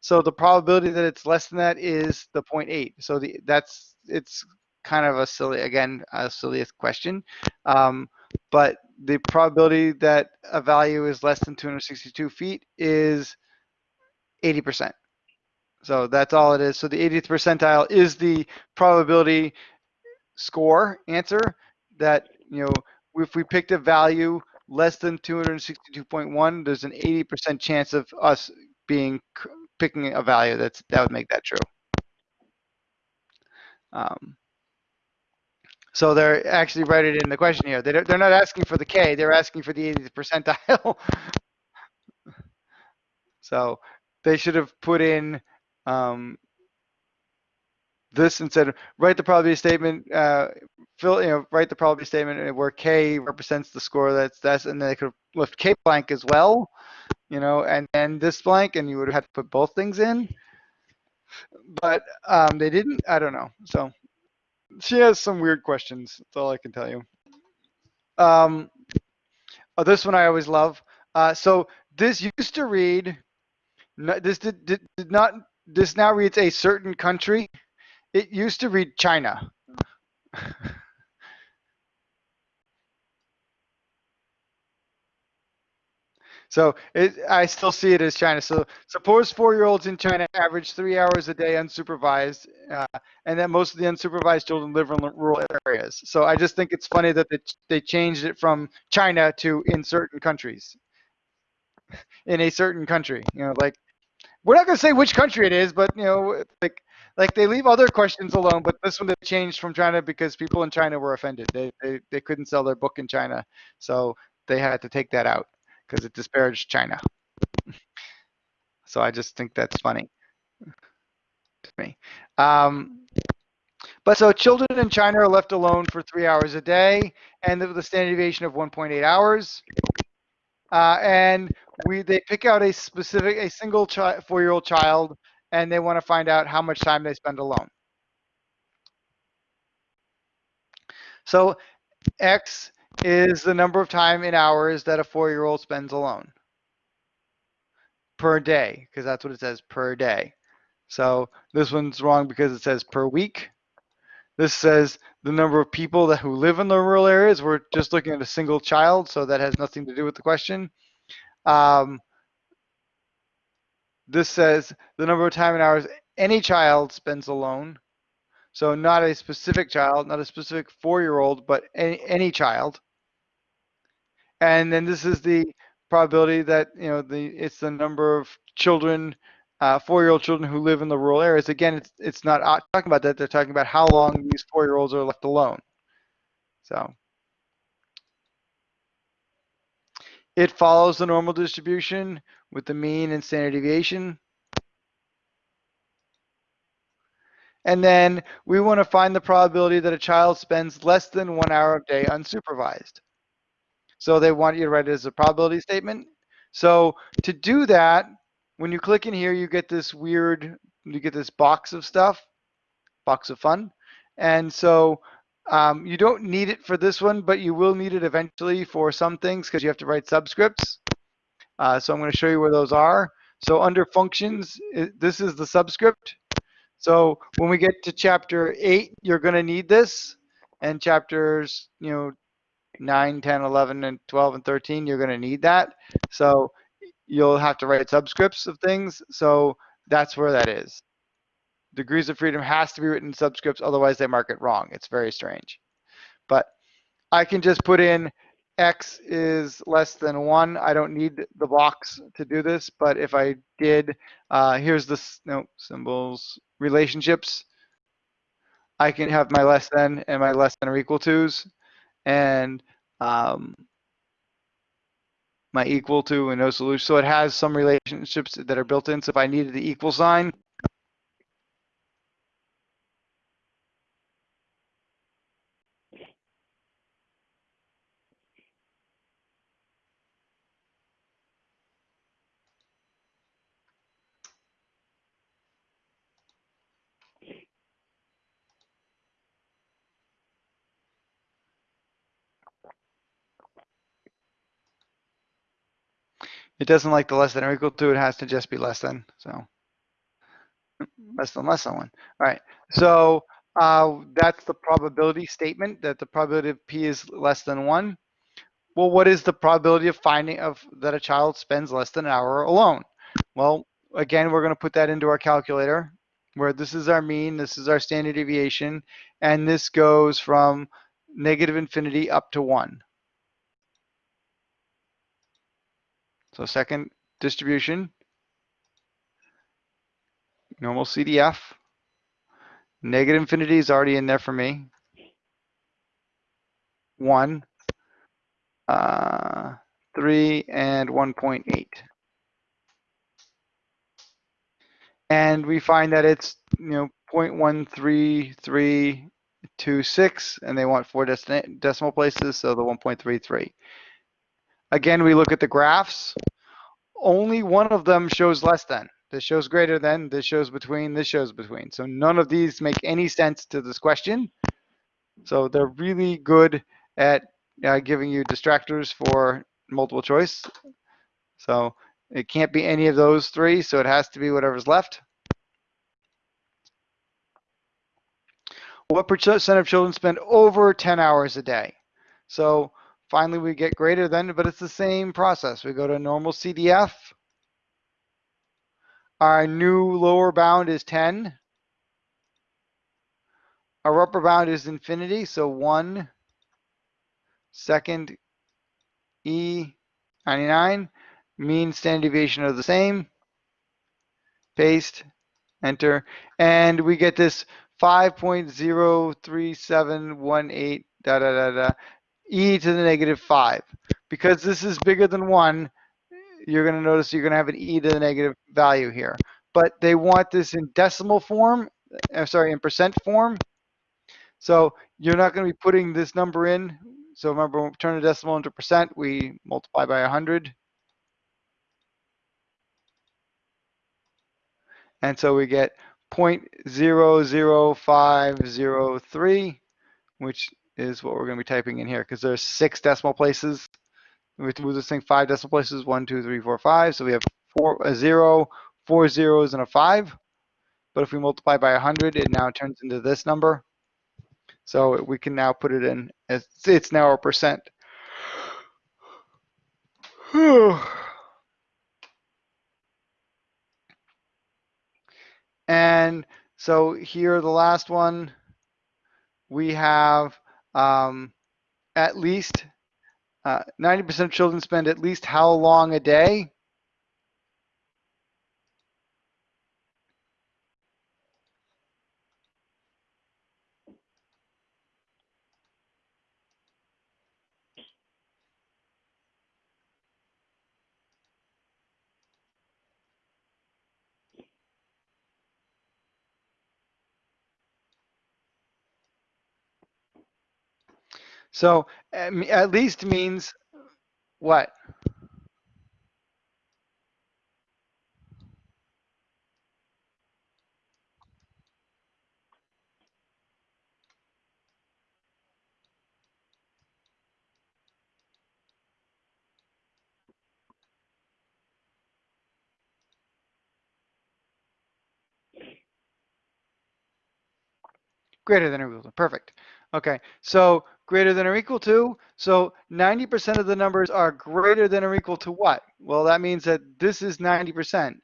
So the probability that it's less than that is the 0.8. So the that's it's kind of a silly again a silliest question, um, but the probability that a value is less than 262 feet is 80%. So that's all it is. So the 80th percentile is the probability score answer that, you know, if we picked a value less than 262.1, there's an 80% chance of us being picking a value that's that would make that true. Um, so they're actually it in the question here. They they're not asking for the K, they're asking for the 80th percentile. so they should have put in um, this instead of write the probability statement, uh, fill, you know, write the probability statement where K represents the score that's that's, and then they could left K blank as well, you know, and then this blank, and you would have to put both things in. But um, they didn't. I don't know. So she has some weird questions. That's all I can tell you. Um, oh, this one I always love. Uh, so this used to read. This did, did, did not. This now reads a certain country. It used to read China. So it, I still see it as China. So suppose four-year-olds in China average three hours a day unsupervised, uh, and that most of the unsupervised children live in rural areas. So I just think it's funny that they, they changed it from China to in certain countries. In a certain country, you know, like we're not going to say which country it is, but you know, like like they leave other questions alone. But this one they changed from China because people in China were offended. They they, they couldn't sell their book in China, so they had to take that out because it disparaged China. so I just think that's funny to me. Um, but so children in China are left alone for three hours a day, and with a standard deviation of 1.8 hours. Uh, and we they pick out a specific, a single chi- four-year-old child, and they want to find out how much time they spend alone. So X is the number of time in hours that a four-year-old spends alone per day, because that's what it says per day. So this one's wrong because it says per week. This says the number of people that who live in the rural areas. We're just looking at a single child, so that has nothing to do with the question. Um, this says the number of time and hours any child spends alone. So not a specific child, not a specific four-year-old, but any, any child. And then this is the probability that, you know, the it's the number of children, uh, four-year-old children who live in the rural areas. Again, it's it's not uh, talking about that. They're talking about how long these four-year-olds are left alone. So it follows the normal distribution with the mean and standard deviation. And then we want to find the probability that a child spends less than one hour a day unsupervised. So they want you to write it as a probability statement. So to do that, when you click in here, you get this weird, you get this box of stuff, box of fun. And so um, you don't need it for this one, but you will need it eventually for some things because you have to write subscripts. Uh, so I'm going to show you where those are. So under functions, it, this is the subscript. So when we get to chapter 8, you're going to need this. And chapters, you know, 9, 10, 11, and 12, and 13, you're going to need that. So you'll have to write subscripts of things. So that's where that is. Degrees of freedom has to be written in subscripts, otherwise they mark it wrong. It's very strange. But I can just put in x is less than 1. I don't need the box to do this, but if I did, uh, here's the no, symbols, relationships. I can have my less than and my less than or equal to's and um, my equal to and no solution. So it has some relationships that are built in. So if I needed the equal sign, it doesn't like the less than or equal to, it has to just be less than, so. Less than less than one, all right. So uh, that's the probability statement, that the probability of P is less than one. Well, what is the probability of finding of that a child spends less than an hour alone? Well, again, we're going to put that into our calculator where this is our mean, this is our standard deviation, and this goes from negative infinity up to one. So second distribution, normal CDF. Negative infinity is already in there for me. One, uh, three, and 1.8. And we find that it's, you know, 0.13326, and they want four deci- decimal places, so the 1.33. Again, we look at the graphs. Only one of them shows less than. This shows greater than, this shows between, this shows between. So none of these make any sense to this question. So they're really good at uh, giving you distractors for multiple choice. So it can't be any of those three, so it has to be whatever's left. What percent of children spend over 10 hours a day? So finally we get greater than, but it's the same process. We go to normal CDF. Our new lower bound is 10. Our upper bound is infinity, so 1 second E 99. Mean standard deviation are the same. Paste, enter, and we get this 5.03718 da da da da e to the negative 5. Because this is bigger than 1, you're going to notice you're going to have an e to the negative value here. But they want this in decimal form, uh, sorry, in percent form. So you're not going to be putting this number in. So remember, when we turn a decimal into percent, we multiply by 100. And so we get 0.00503, which is what we're going to be typing in here because there's six decimal places. We have to move this thing five decimal places, one, two, three, four, five. So we have four, a zero, four zeros, and a five. But if we multiply by 100, it now turns into this number. So we can now put it in as it's now a percent. And so here, the last one, we have um, at least uh, 90% of children spend at least how long a day? So at least means what? Greater than or equal to, perfect. Okay, so greater than or equal to, so 90% of the numbers are greater than or equal to what? Well, that means that this is 90%.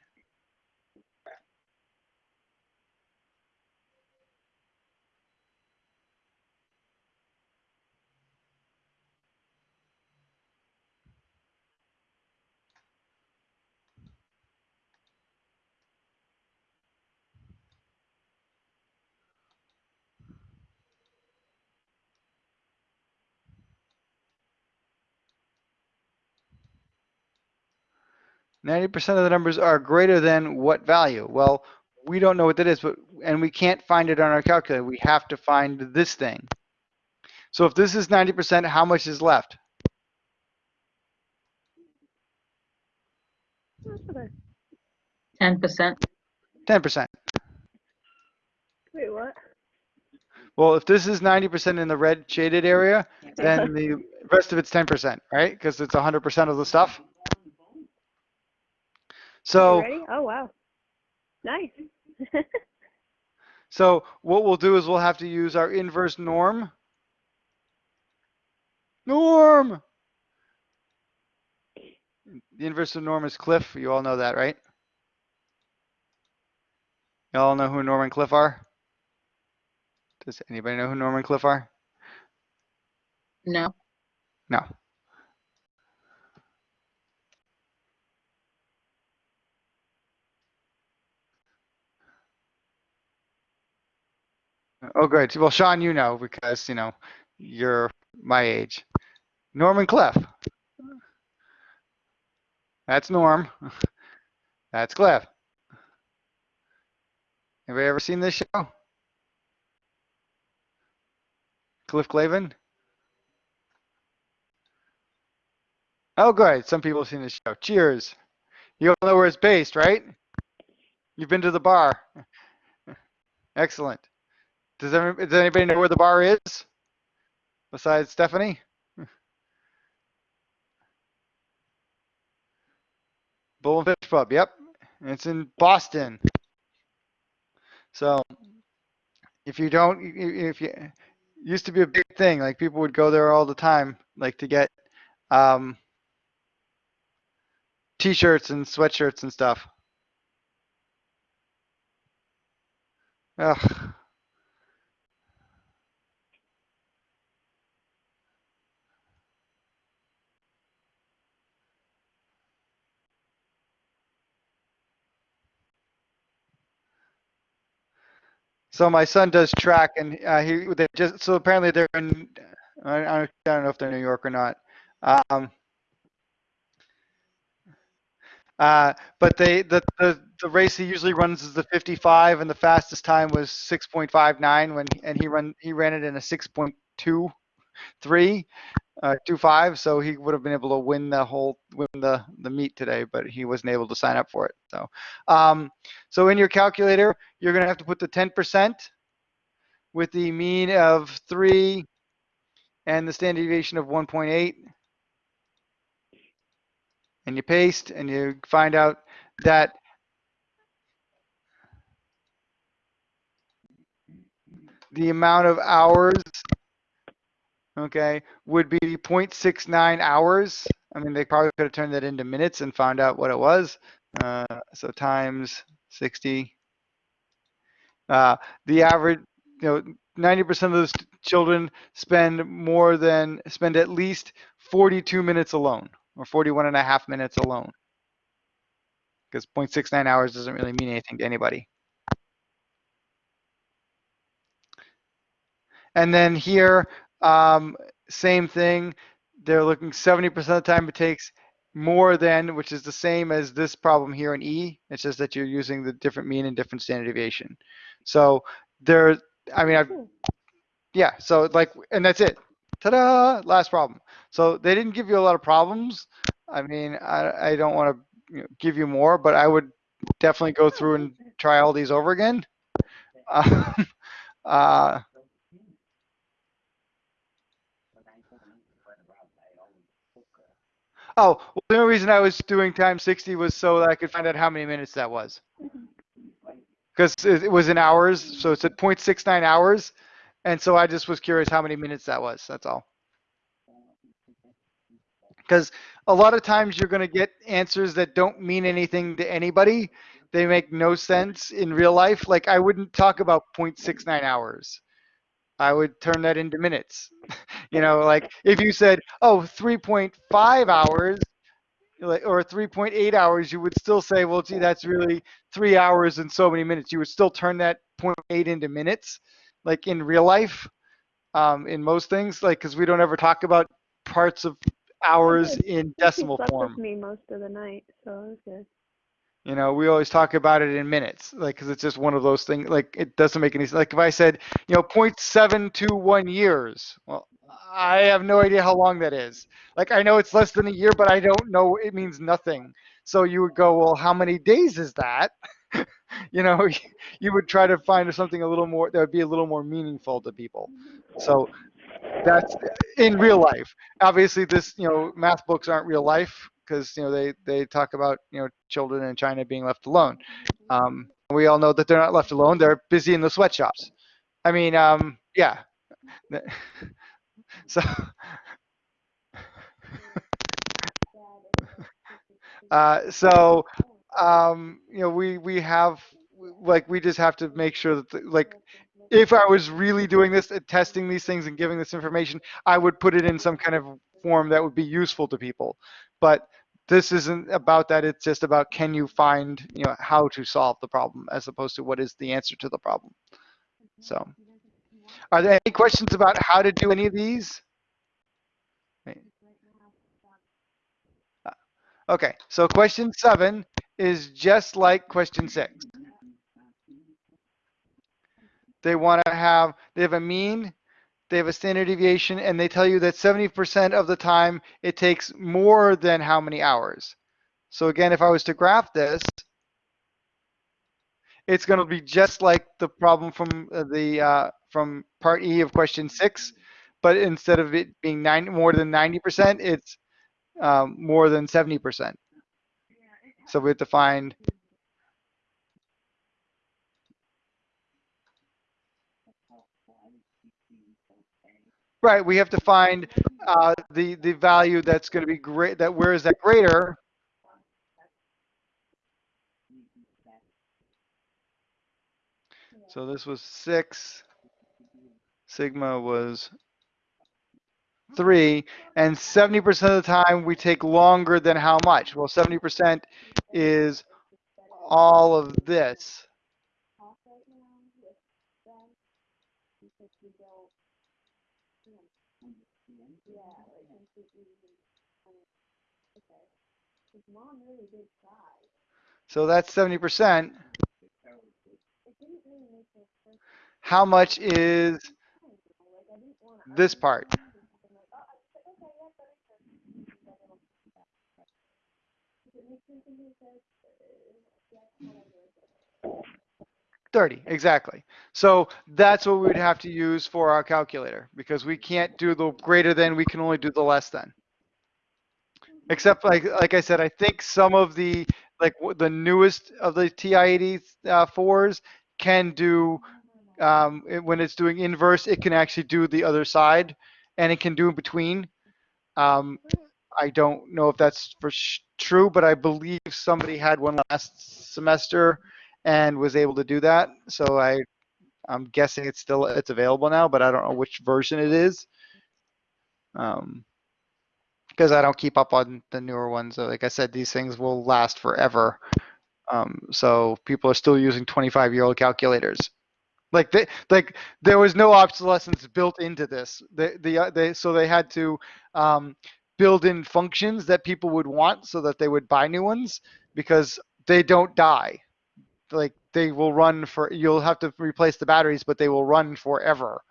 Ninety percent of the numbers are greater than what value? Well, we don't know what that is, but and we can't find it on our calculator. We have to find this thing. So if this is ninety percent, how much is left? Ten percent. Ten percent. Wait, what? Well, if this is ninety percent in the red shaded area, then the rest of it's ten percent, right? Because it's hundred percent of the stuff. You So. ready? Oh wow. Nice. So what we'll do is we'll have to use our inverse norm. Norm! The inverse of norm is cliff. You all know that, right? Y'all know who Norm and Cliff are? Does anybody know who Norm and Cliff are? No. No. Oh, good. Well, Sean, you know because you know you're my age. Norm and Cliff. That's Norm. That's Cliff. Anybody ever seen this show? Cliff Clavin? Oh, good. Some people have seen this show. Cheers. You all know where it's based, right? You've been to the bar. Excellent. Does, does anybody know where the bar is? Besides Stephanie? Bull and Finch Pub, yep. It's in Boston. So if you don't, if you, used to be a big thing, like people would go there all the time, like to get um, t-shirts and sweatshirts and stuff. Ugh. So my son does track, and uh, he they just so apparently they're in. I, I don't know if they're New York or not. Um, uh, but they the, the the race he usually runs is the 55, and the fastest time was 6.59 when and he run he ran it in a 6.23, uh, 25. So he would have been able to win the whole win the the meet today, but he wasn't able to sign up for it. So, um, so in your calculator, you're gonna have to put the 10% with the mean of three and the standard deviation of 1.8 and you paste and you find out that the amount of hours okay would be 0.69 hours. I mean they probably could have turned that into minutes and found out what it was. Uh, so times 60 uh, the average you know 90% of those children spend more than spend at least 42 minutes alone or 41 and a half minutes alone. Because 0.69 hours doesn't really mean anything to anybody. And then here, um, same thing. They're looking 70% of the time it takes more than, which is the same as this problem here in E. It's just that you're using the different mean and different standard deviation. So there, I mean, I've, yeah, so like, and that's it. Ta-da, last problem. So they didn't give you a lot of problems. I mean, I, I don't want to you know, give you more, but I would definitely go through and try all these over again. Um, uh, oh, well, the only reason I was doing time 60 was so that I could find out how many minutes that was. Because it was in hours, so it's at 0.69 hours. And so I just was curious how many minutes that was. That's all. Because a lot of times you're going to get answers that don't mean anything to anybody. They make no sense in real life. Like I wouldn't talk about 0.69 hours. I would turn that into minutes. you know, like if you said, oh, 3.5 hours or 3.8 hours, you would still say, well, gee, that's really three hours and so many minutes. You would still turn that 0.8 into minutes, like in real life, um, in most things, like because we don't ever talk about parts of hours in decimal form. with me most of the night, so it was good. You know, we always talk about it in minutes, like, because it's just one of those things. Like, it doesn't make any sense. Like, if I said, you know, 0.721 years, well, I have no idea how long that is. Like, I know it's less than a year, but I don't know. It means nothing. So you would go, well, how many days is that? you know, you would try to find something a little more that would be a little more meaningful to people. So that's in real life. Obviously, this, you know, math books aren't real life because you know they they talk about you know children in China being left alone. Um, we all know that they're not left alone; they're busy in the sweatshops. I mean, um, yeah. So, uh, so um, you know, we we have like we just have to make sure that the, like if I was really doing this, uh, testing these things and giving this information, I would put it in some kind of form that would be useful to people. But this isn't about that. It's just about can you find, you know, how to solve the problem as opposed to what is the answer to the problem. So, are there any questions about how to do any of these? Okay, so question seven is just like question six. They want to have, they have a mean, they have a standard deviation, and they tell you that 70% of the time it takes more than how many hours. So again, if I was to graph this, it's going to be just like the problem from uh, the uh, from part E of question six, but instead of it being nine more than 90%, it's um, more than 70%. So we have to find Right, we have to find uh, the the value that's going to be great. That where is that greater? So this was six. Sigma was three, and 70% of the time we take longer than how much? Well, 70% is all of this. So that's 70%. How much is this part? Thirty, exactly. So that's what we would have to use for our calculator because we can't do the greater than, we can only do the less than. Except like, like I said, I think some of the, like the newest of the TI-80 uh, can do, um, it- when it's doing inverse, it can actually do the other side and it can do in between. Um, I don't know if that's for true, but I believe somebody had one last semester and was able to do that. So I, I'm guessing it's still, it's available now, but I don't know which version it is. Um, because I don't keep up on the newer ones. Like I said, these things will last forever. Um, so people are still using 25 year old calculators. Like they, like there was no obsolescence built into this. They, the, uh, they, so they had to um, build in functions that people would want so that they would buy new ones because they don't die. Like they will run for. You'll have to replace the batteries, but they will run forever.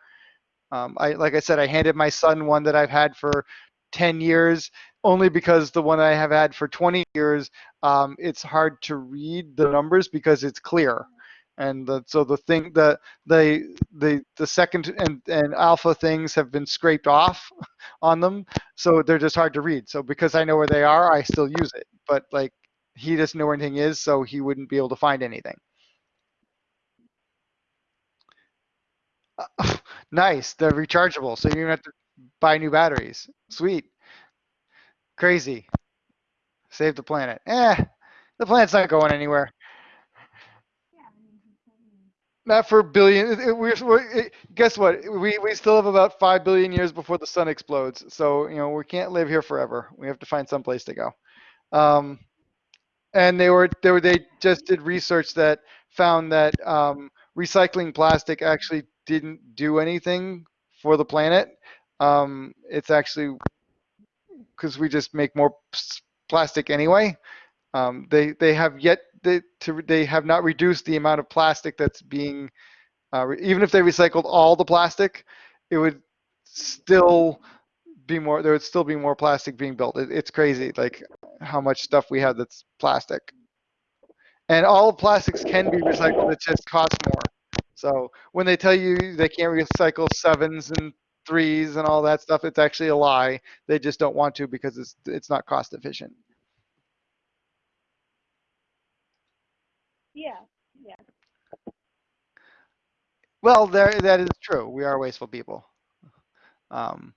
Um, I, like I said, I handed my son one that I've had for 10 years only because the one I have had for 20 years, um, it's hard to read the numbers because it's clear. And the, so the thing, the, the, the, the second and, and alpha things have been scraped off on them. So they're just hard to read. So because I know where they are, I still use it. But like he doesn't know where anything is, so he wouldn't be able to find anything. nice. They're rechargeable. So you don't have to buy new batteries. Sweet. Crazy. Save the planet. Eh, the planet's not going anywhere. Not for billion. We're, we're, guess what? We, we still have about 5 billion years before the sun explodes. So, you know, we can't live here forever. We have to find some place to go. Um, and they were, they were, they just did research that found that um, recycling plastic actually didn't do anything for the planet. Um, it's actually because we just make more plastic anyway. Um, they they have yet they, to they have not reduced the amount of plastic that's being uh, even if they recycled all the plastic, it would still be more there would still be more plastic being built. It, it's crazy like how much stuff we have that's plastic. And all plastics can be recycled, it just costs more. So when they tell you they can't recycle sevens and threes and all that stuff, it's actually a lie. They just don't want to because it's it's not cost efficient. Yeah, yeah. Well, there that is true. We are wasteful people. Um,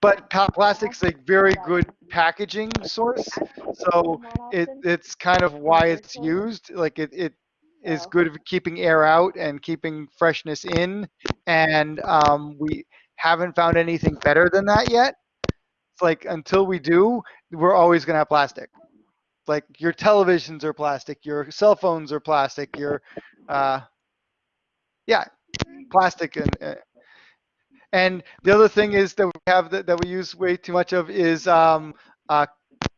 but plastic's a very good packaging source. So it, it's kind of why it's used. Like it, it is good for keeping air out and keeping freshness in. And um, we haven't found anything better than that yet. It's like until we do, we're always gonna have plastic. Like your televisions are plastic, your cell phones are plastic, your, uh, yeah, plastic and. Uh, and the other thing is that we have that, that we use way too much of is um, uh,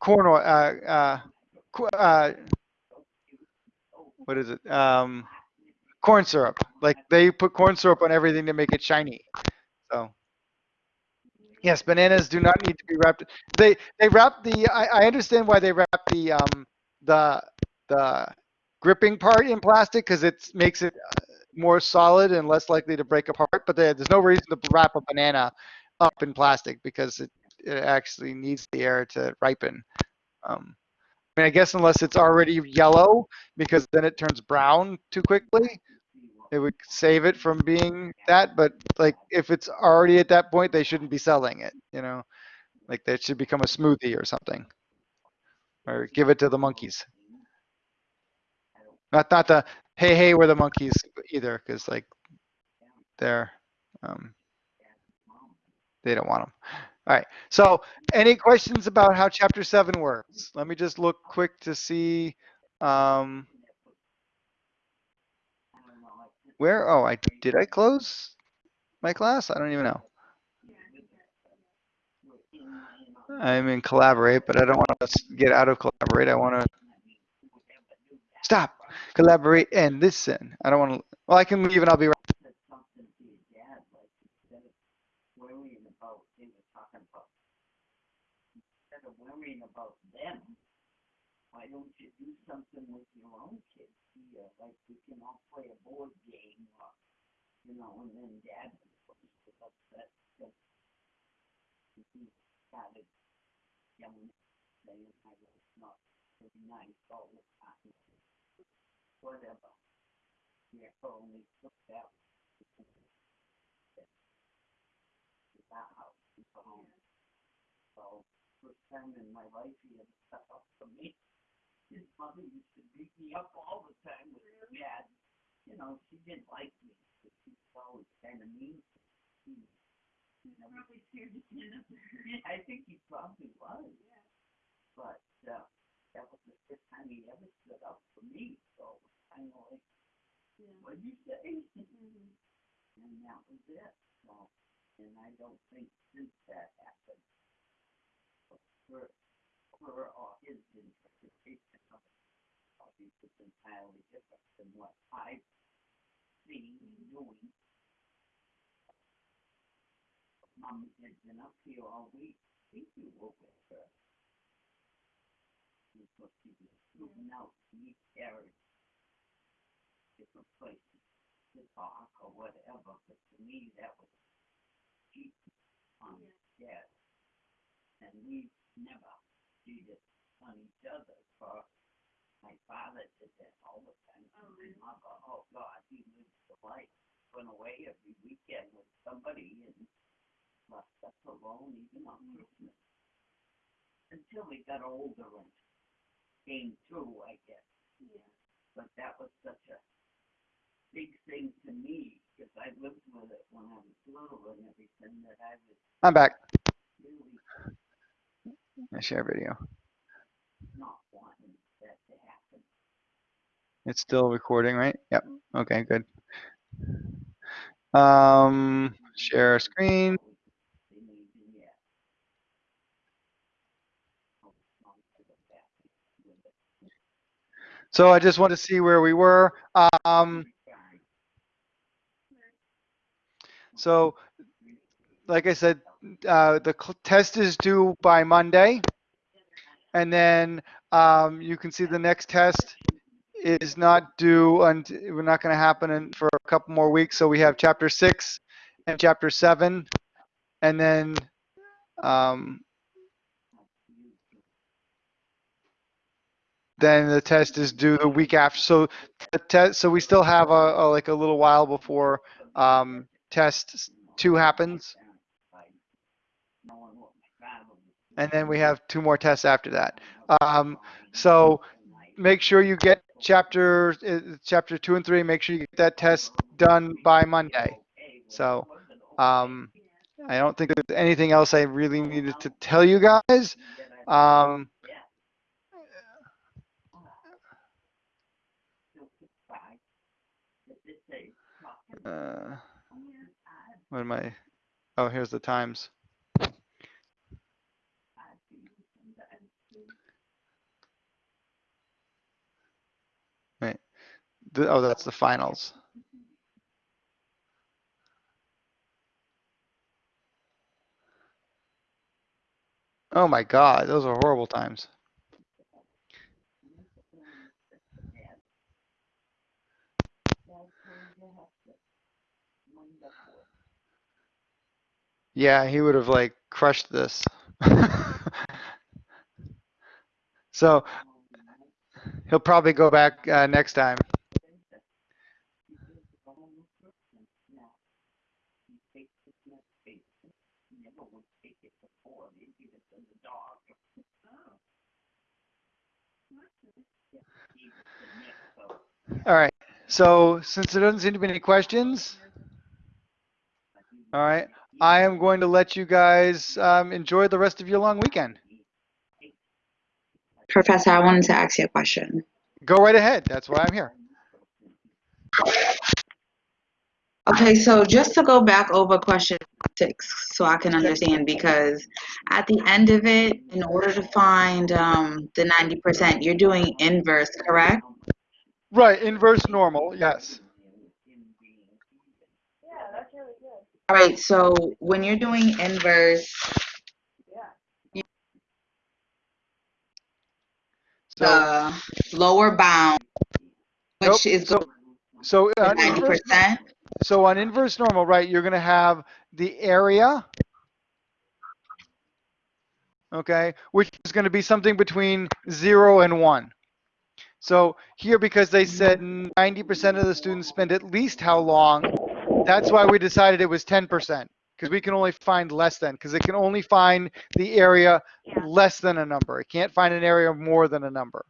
corn oil. Uh, uh, uh, what is it? Um, corn syrup. Like they put corn syrup on everything to make it shiny. So yes, bananas do not need to be wrapped. They they wrap the. I, I understand why they wrap the um the the gripping part in plastic because it makes it uh, more solid and less likely to break apart. But there, there's no reason to wrap a banana up in plastic because it it actually needs the air to ripen. Um, mean, I guess unless it's already yellow, because then it turns brown too quickly. It would save it from being that, but like if it's already at that point, they shouldn't be selling it, you know? Like that should become a smoothie or something. Or give it to the monkeys. Not, not the, hey, hey, we're the Monkees either, because like they're, um, they don't want them. All right, so any questions about how chapter seven works? Let me just look quick to see, um, where, oh, I, did I close my class? I don't even know. I'm in collaborate, but I don't want to get out of collaborate. I want to stop, collaborate and listen. I don't want to, well, I can leave and I'll be right. worrying about, they were talking about, instead of worrying about them, why don't you do something with your own kids here, like we can all play a board game or, you know, and then dad was upset that he started yelling, saying I was not very nice all the time. Whatever. Yeah, only took that that house is home. So, first time in my life he had stuff up for me. His mother used to beat me up all the time with her dad. You know, she didn't like me, but she was always kind of mean. He, he probably scared to stand up I think he probably was. Yeah. But, uh, that was the first time he ever stood up for me, so it was kind of like, what'd you say? And that was it, so and I don't think since that happened, her, her or his interpretation of it is entirely different than what I've seen and doing. Mom had been up here all week, think you were with her. Because she was moving out to meet Eric. Different places to talk or whatever, but to me, that was cheap on yes. And we never cheated on each other for my father did that all the time. Oh, my mother, oh God, he lived the life, went away every weekend with somebody and left us alone even on mm-hmm. Christmas. Until we got older and came through, I guess. Yeah. But that was such a big thing to me, because I lived with it when I was little and everything, that I was I'm back. really I share video. It's still recording, right? Yep. Okay, good. Um, share screen. So I just want to see where we were. Um, so like I said, uh, the test is due by Monday. And then, um, you can see the next test is not due and we're not going to happen in, for a couple more weeks. So we have chapter six and chapter seven. And then, um, then the test is due the week after. So the test, so we still have a, a like a little while before um, test two happens, Knowing what my father was and then we have two more tests after that. Um, so make sure you get chapter uh, chapter two and three. Make sure you get that test done by Monday. So um, I don't think there's anything else I really needed to tell you guys. Um, uh, what am I? Oh, here's the times. Right. The, oh, that's the finals. Oh my God, those are horrible times. Yeah, he would have like crushed this. so he'll probably go back uh, next time. All right. So since there doesn't seem to be any questions, all right, I am going to let you guys um, enjoy the rest of your long weekend. Professor, I wanted to ask you a question. Go right ahead. That's why I'm here. Okay, so just to go back over question six, so I can understand, because at the end of it, in order to find um, the 90%, you're doing inverse, correct? Right. Inverse normal. Yes. All right, so when you're doing inverse, yeah. So, the lower bound, nope, which is so, so on ninety inverse, so on inverse normal, right, you're going to have the area, okay, which is going to be something between zero and one. So here, because they mm-hmm. said 90% of the students spend at least how long, that's why we decided it was 10%, because we can only find less than, because it can only find the area less than a number. It can't find an area more than a number.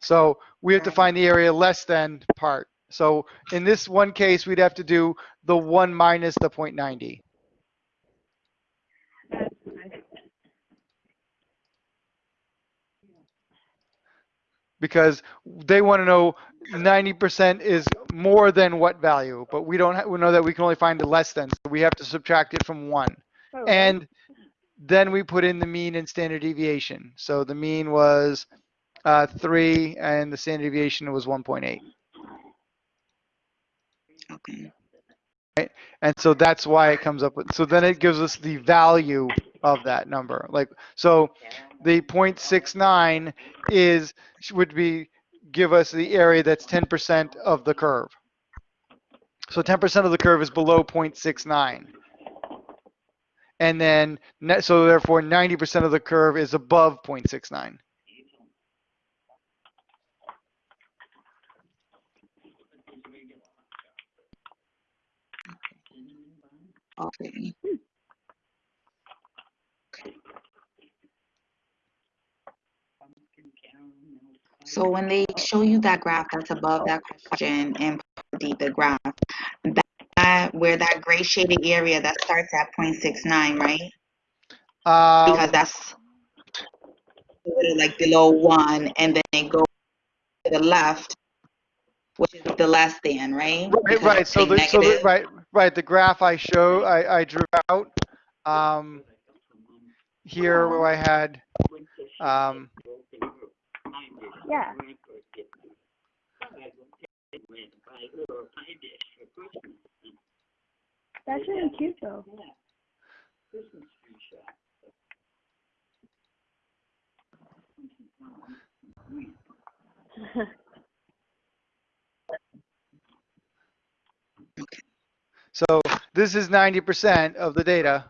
So we have to find the area less than part. So in this one case, we'd have to do the one minus the 0.90. because they want to know 90% is more than what value, but we don't ha- we know that we can only find the less than, so we have to subtract it from one. Oh, And then we put in the mean and standard deviation. So the mean was uh, three and the standard deviation was 1.8. okay. Right? And so that's why it comes up with, so then it gives us the value of that number. Like, so the 0.69 is, would be, give us the area that's 10% of the curve. So 10% of the curve is below 0.69. And then, so therefore 90% of the curve is above 0.69. Okay. So when they show you that graph that's above that question and the, the graph, that, that where that gray shaded area that starts at 0.69, right? Because Um, that's a little like below one, and then they go to the left, which is the less than, right? Right, right. So the, so the, right, right. The graph I show, I, I drew out, um, here where I had, um, Yeah. That's really cute though. so this is 90% of the data.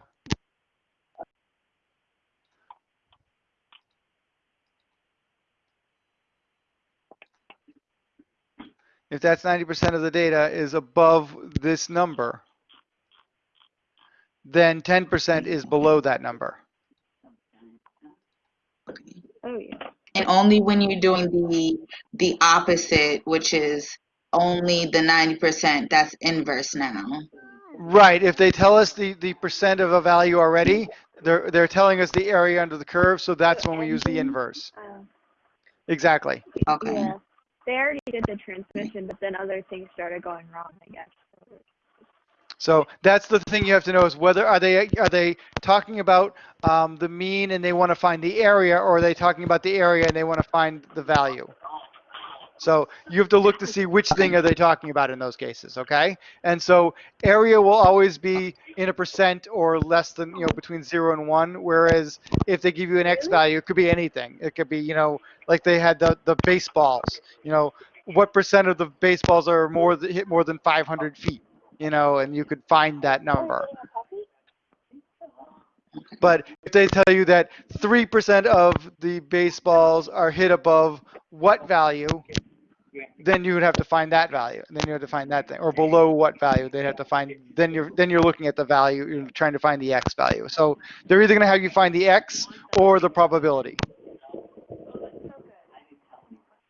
If that's 90% of the data is above this number, then 10% is below that number. Okay. And only when you're doing the the opposite, which is only the 90%, that's inverse now. Right. If they tell us the, the percent of a value already, they're, they're telling us the area under the curve, so that's when we use the inverse. Uh, Exactly. Okay. yeah. They already did the transmission, but then other things started going wrong, I guess. So that's the thing you have to know is whether are they are they talking about um, the mean and they want to find the area, or are they talking about the area and they want to find the value? So you have to look to see which thing are they talking about in those cases, okay? And so area will always be in a percent or less than you know between zero and one. Whereas if they give you an x value, it could be anything. It could be you know like they had the the baseballs. You know what percent of the baseballs are more th- hit more than 500 feet? You know, and you could find that number. But if they tell you that 3% of the baseballs are hit above what value, then you would have to find that value. And then you have to find that thing. Or below what value, they'd have to find, then you're, then you're looking at the value, you're trying to find the x value. So they're either going to have you find the x or the probability,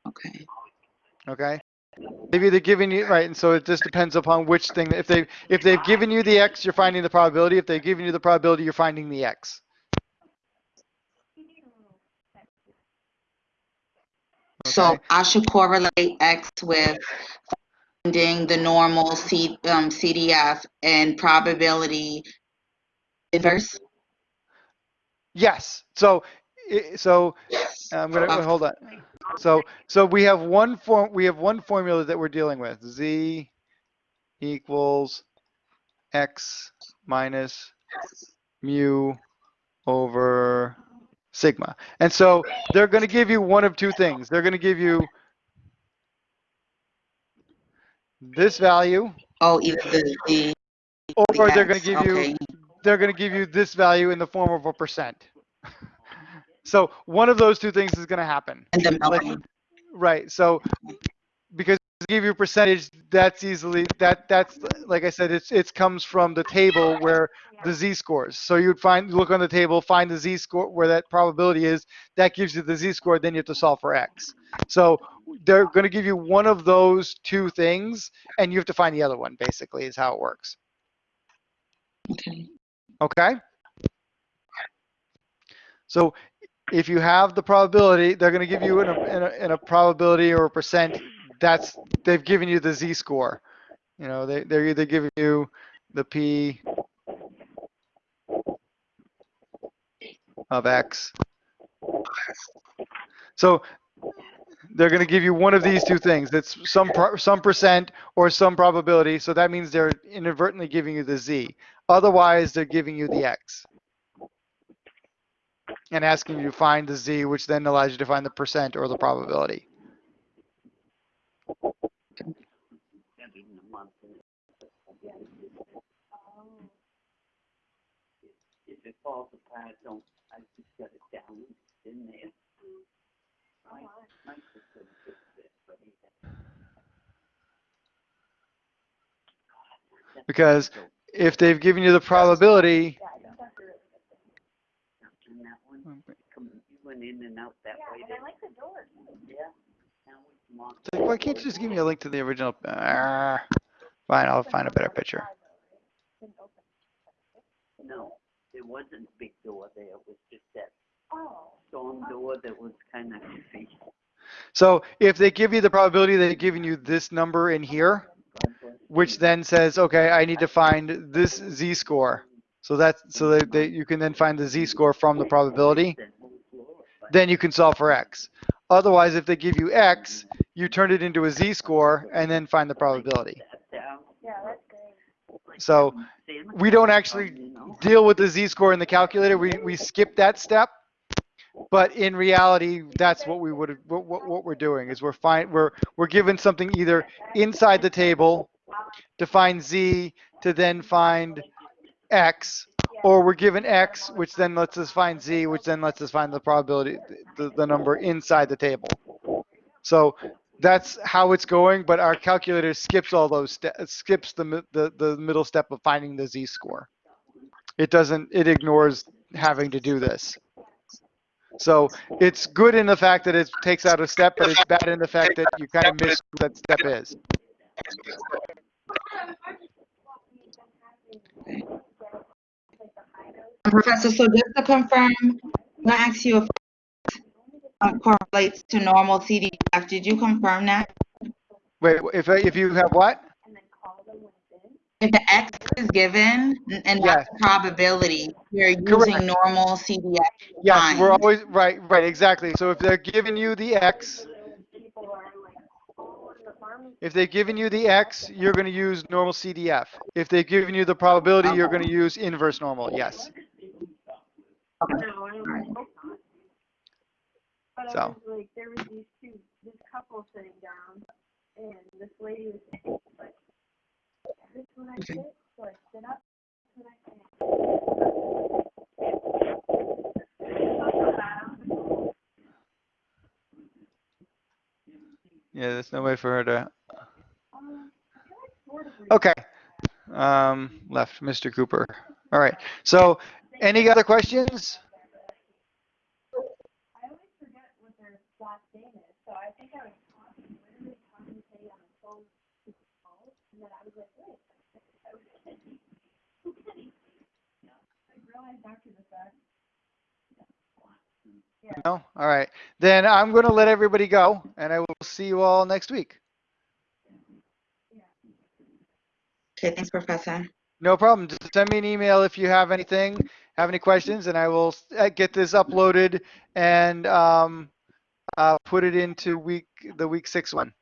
Okay. okay? maybe They've either given you, right, and so it just depends upon which thing, if they, if they've given you the x, you're finding the probability. If they've given you the probability, you're finding the x. So I should correlate X with finding the normal C, um, CDF and probability inverse. Yes. So, so I'm gonna Okay. hold on. So, so we have one form. We have one formula that we're dealing with. Z equals x minus mu over sigma. And so they're going to give you one of two things. They're going to give you this value, Oh, either the, the. or they're going to give you they're going to give you this value in the form of a percent. So one of those two things is going to happen. Like- Right. So give you a percentage, that's easily that that's like I said, it's it comes from the table where the z scores. So you'd find look on the table, find the z score where that probability is. That gives you the z score. Then you have to solve for x. So they're going to give you one of those two things, and you have to find the other one. Basically, is how it works. Okay. Okay. So if you have the probability, they're going to give you in a, in a, in a probability or a percent. That's they've given you the z score. You know, they they're either giving you the p of x. So they're going to give you one of these two things. It's some some percent or some probability. So that means they're inadvertently giving you the z. Otherwise, they're giving you the x and asking you to find the z, which then allows you to find the percent or the probability. Ending the month. If it falls apart, don't, I just got it down, it's in there. My, my system fixed it, but he Because if they've given you the probability, And that one, come, you went in and out that way. Yeah, I like the door. Yeah. Now we come on. It's like, why can't you just give me a link to the original? Ah, fine, I'll find a better picture. No, there wasn't a big door there, it was just that storm door that was kinda iffy. So if they give you the probability, they've given you this number in here, which then says, okay, I need to find this z score. So that's so that they, you can then find the z score from the probability. That whole floor, but Then you can solve for x. Otherwise, if they give you x, you turn it into a z score and then find the probability. So we don't actually deal with the z-score in the calculator. We, we skip that step. But in reality, that's what we would, what, what, what we're doing is we're find, we're, we're given something either inside the table to find z, to then find x, or we're given x, which then lets us find z, which then lets us find the probability, the, the number inside the table. So that's how it's going, but our calculator skips all those steps, skips the, the, the middle step of finding the z-score. It doesn't, it ignores having to do this. So it's good in the fact that it takes out a step, but it's bad in the fact that you kind of miss what that step is. Professor, so just to confirm, I ask you if um, correlates to normal CDF. Did you confirm that? Wait, if, if you have what? If the X is given and a probability, you're using Correct. normal CDF. Yes, we're always, right, right, exactly. So if they're giving you the X, if they've given you the X, you're going to use normal CDF. If they've given you the probability, you're going to use inverse normal, yes. No, I don't Alright. hope not. But I So. was like, there was these two, this couple sitting down, and this lady was like, this when I sit, so I sit up, I stand. Yeah, there's no way for her to, Um, I feel like sort of okay. Um, left, Mr. Cooper. All right, so any other questions? I always forget what their last name is, so I think I was talking, literally talking to you on the phone, super call, and then I was like, wait, I was kidding. I'm kidding. I realized after the fact. No? All right. Then I'm going to let everybody go and I will see you all next week. Okay, thanks, Professor. No problem. Just send me an email if you have anything, have any questions, and I will uh, get this uploaded and um, uh, put it into week the week six one.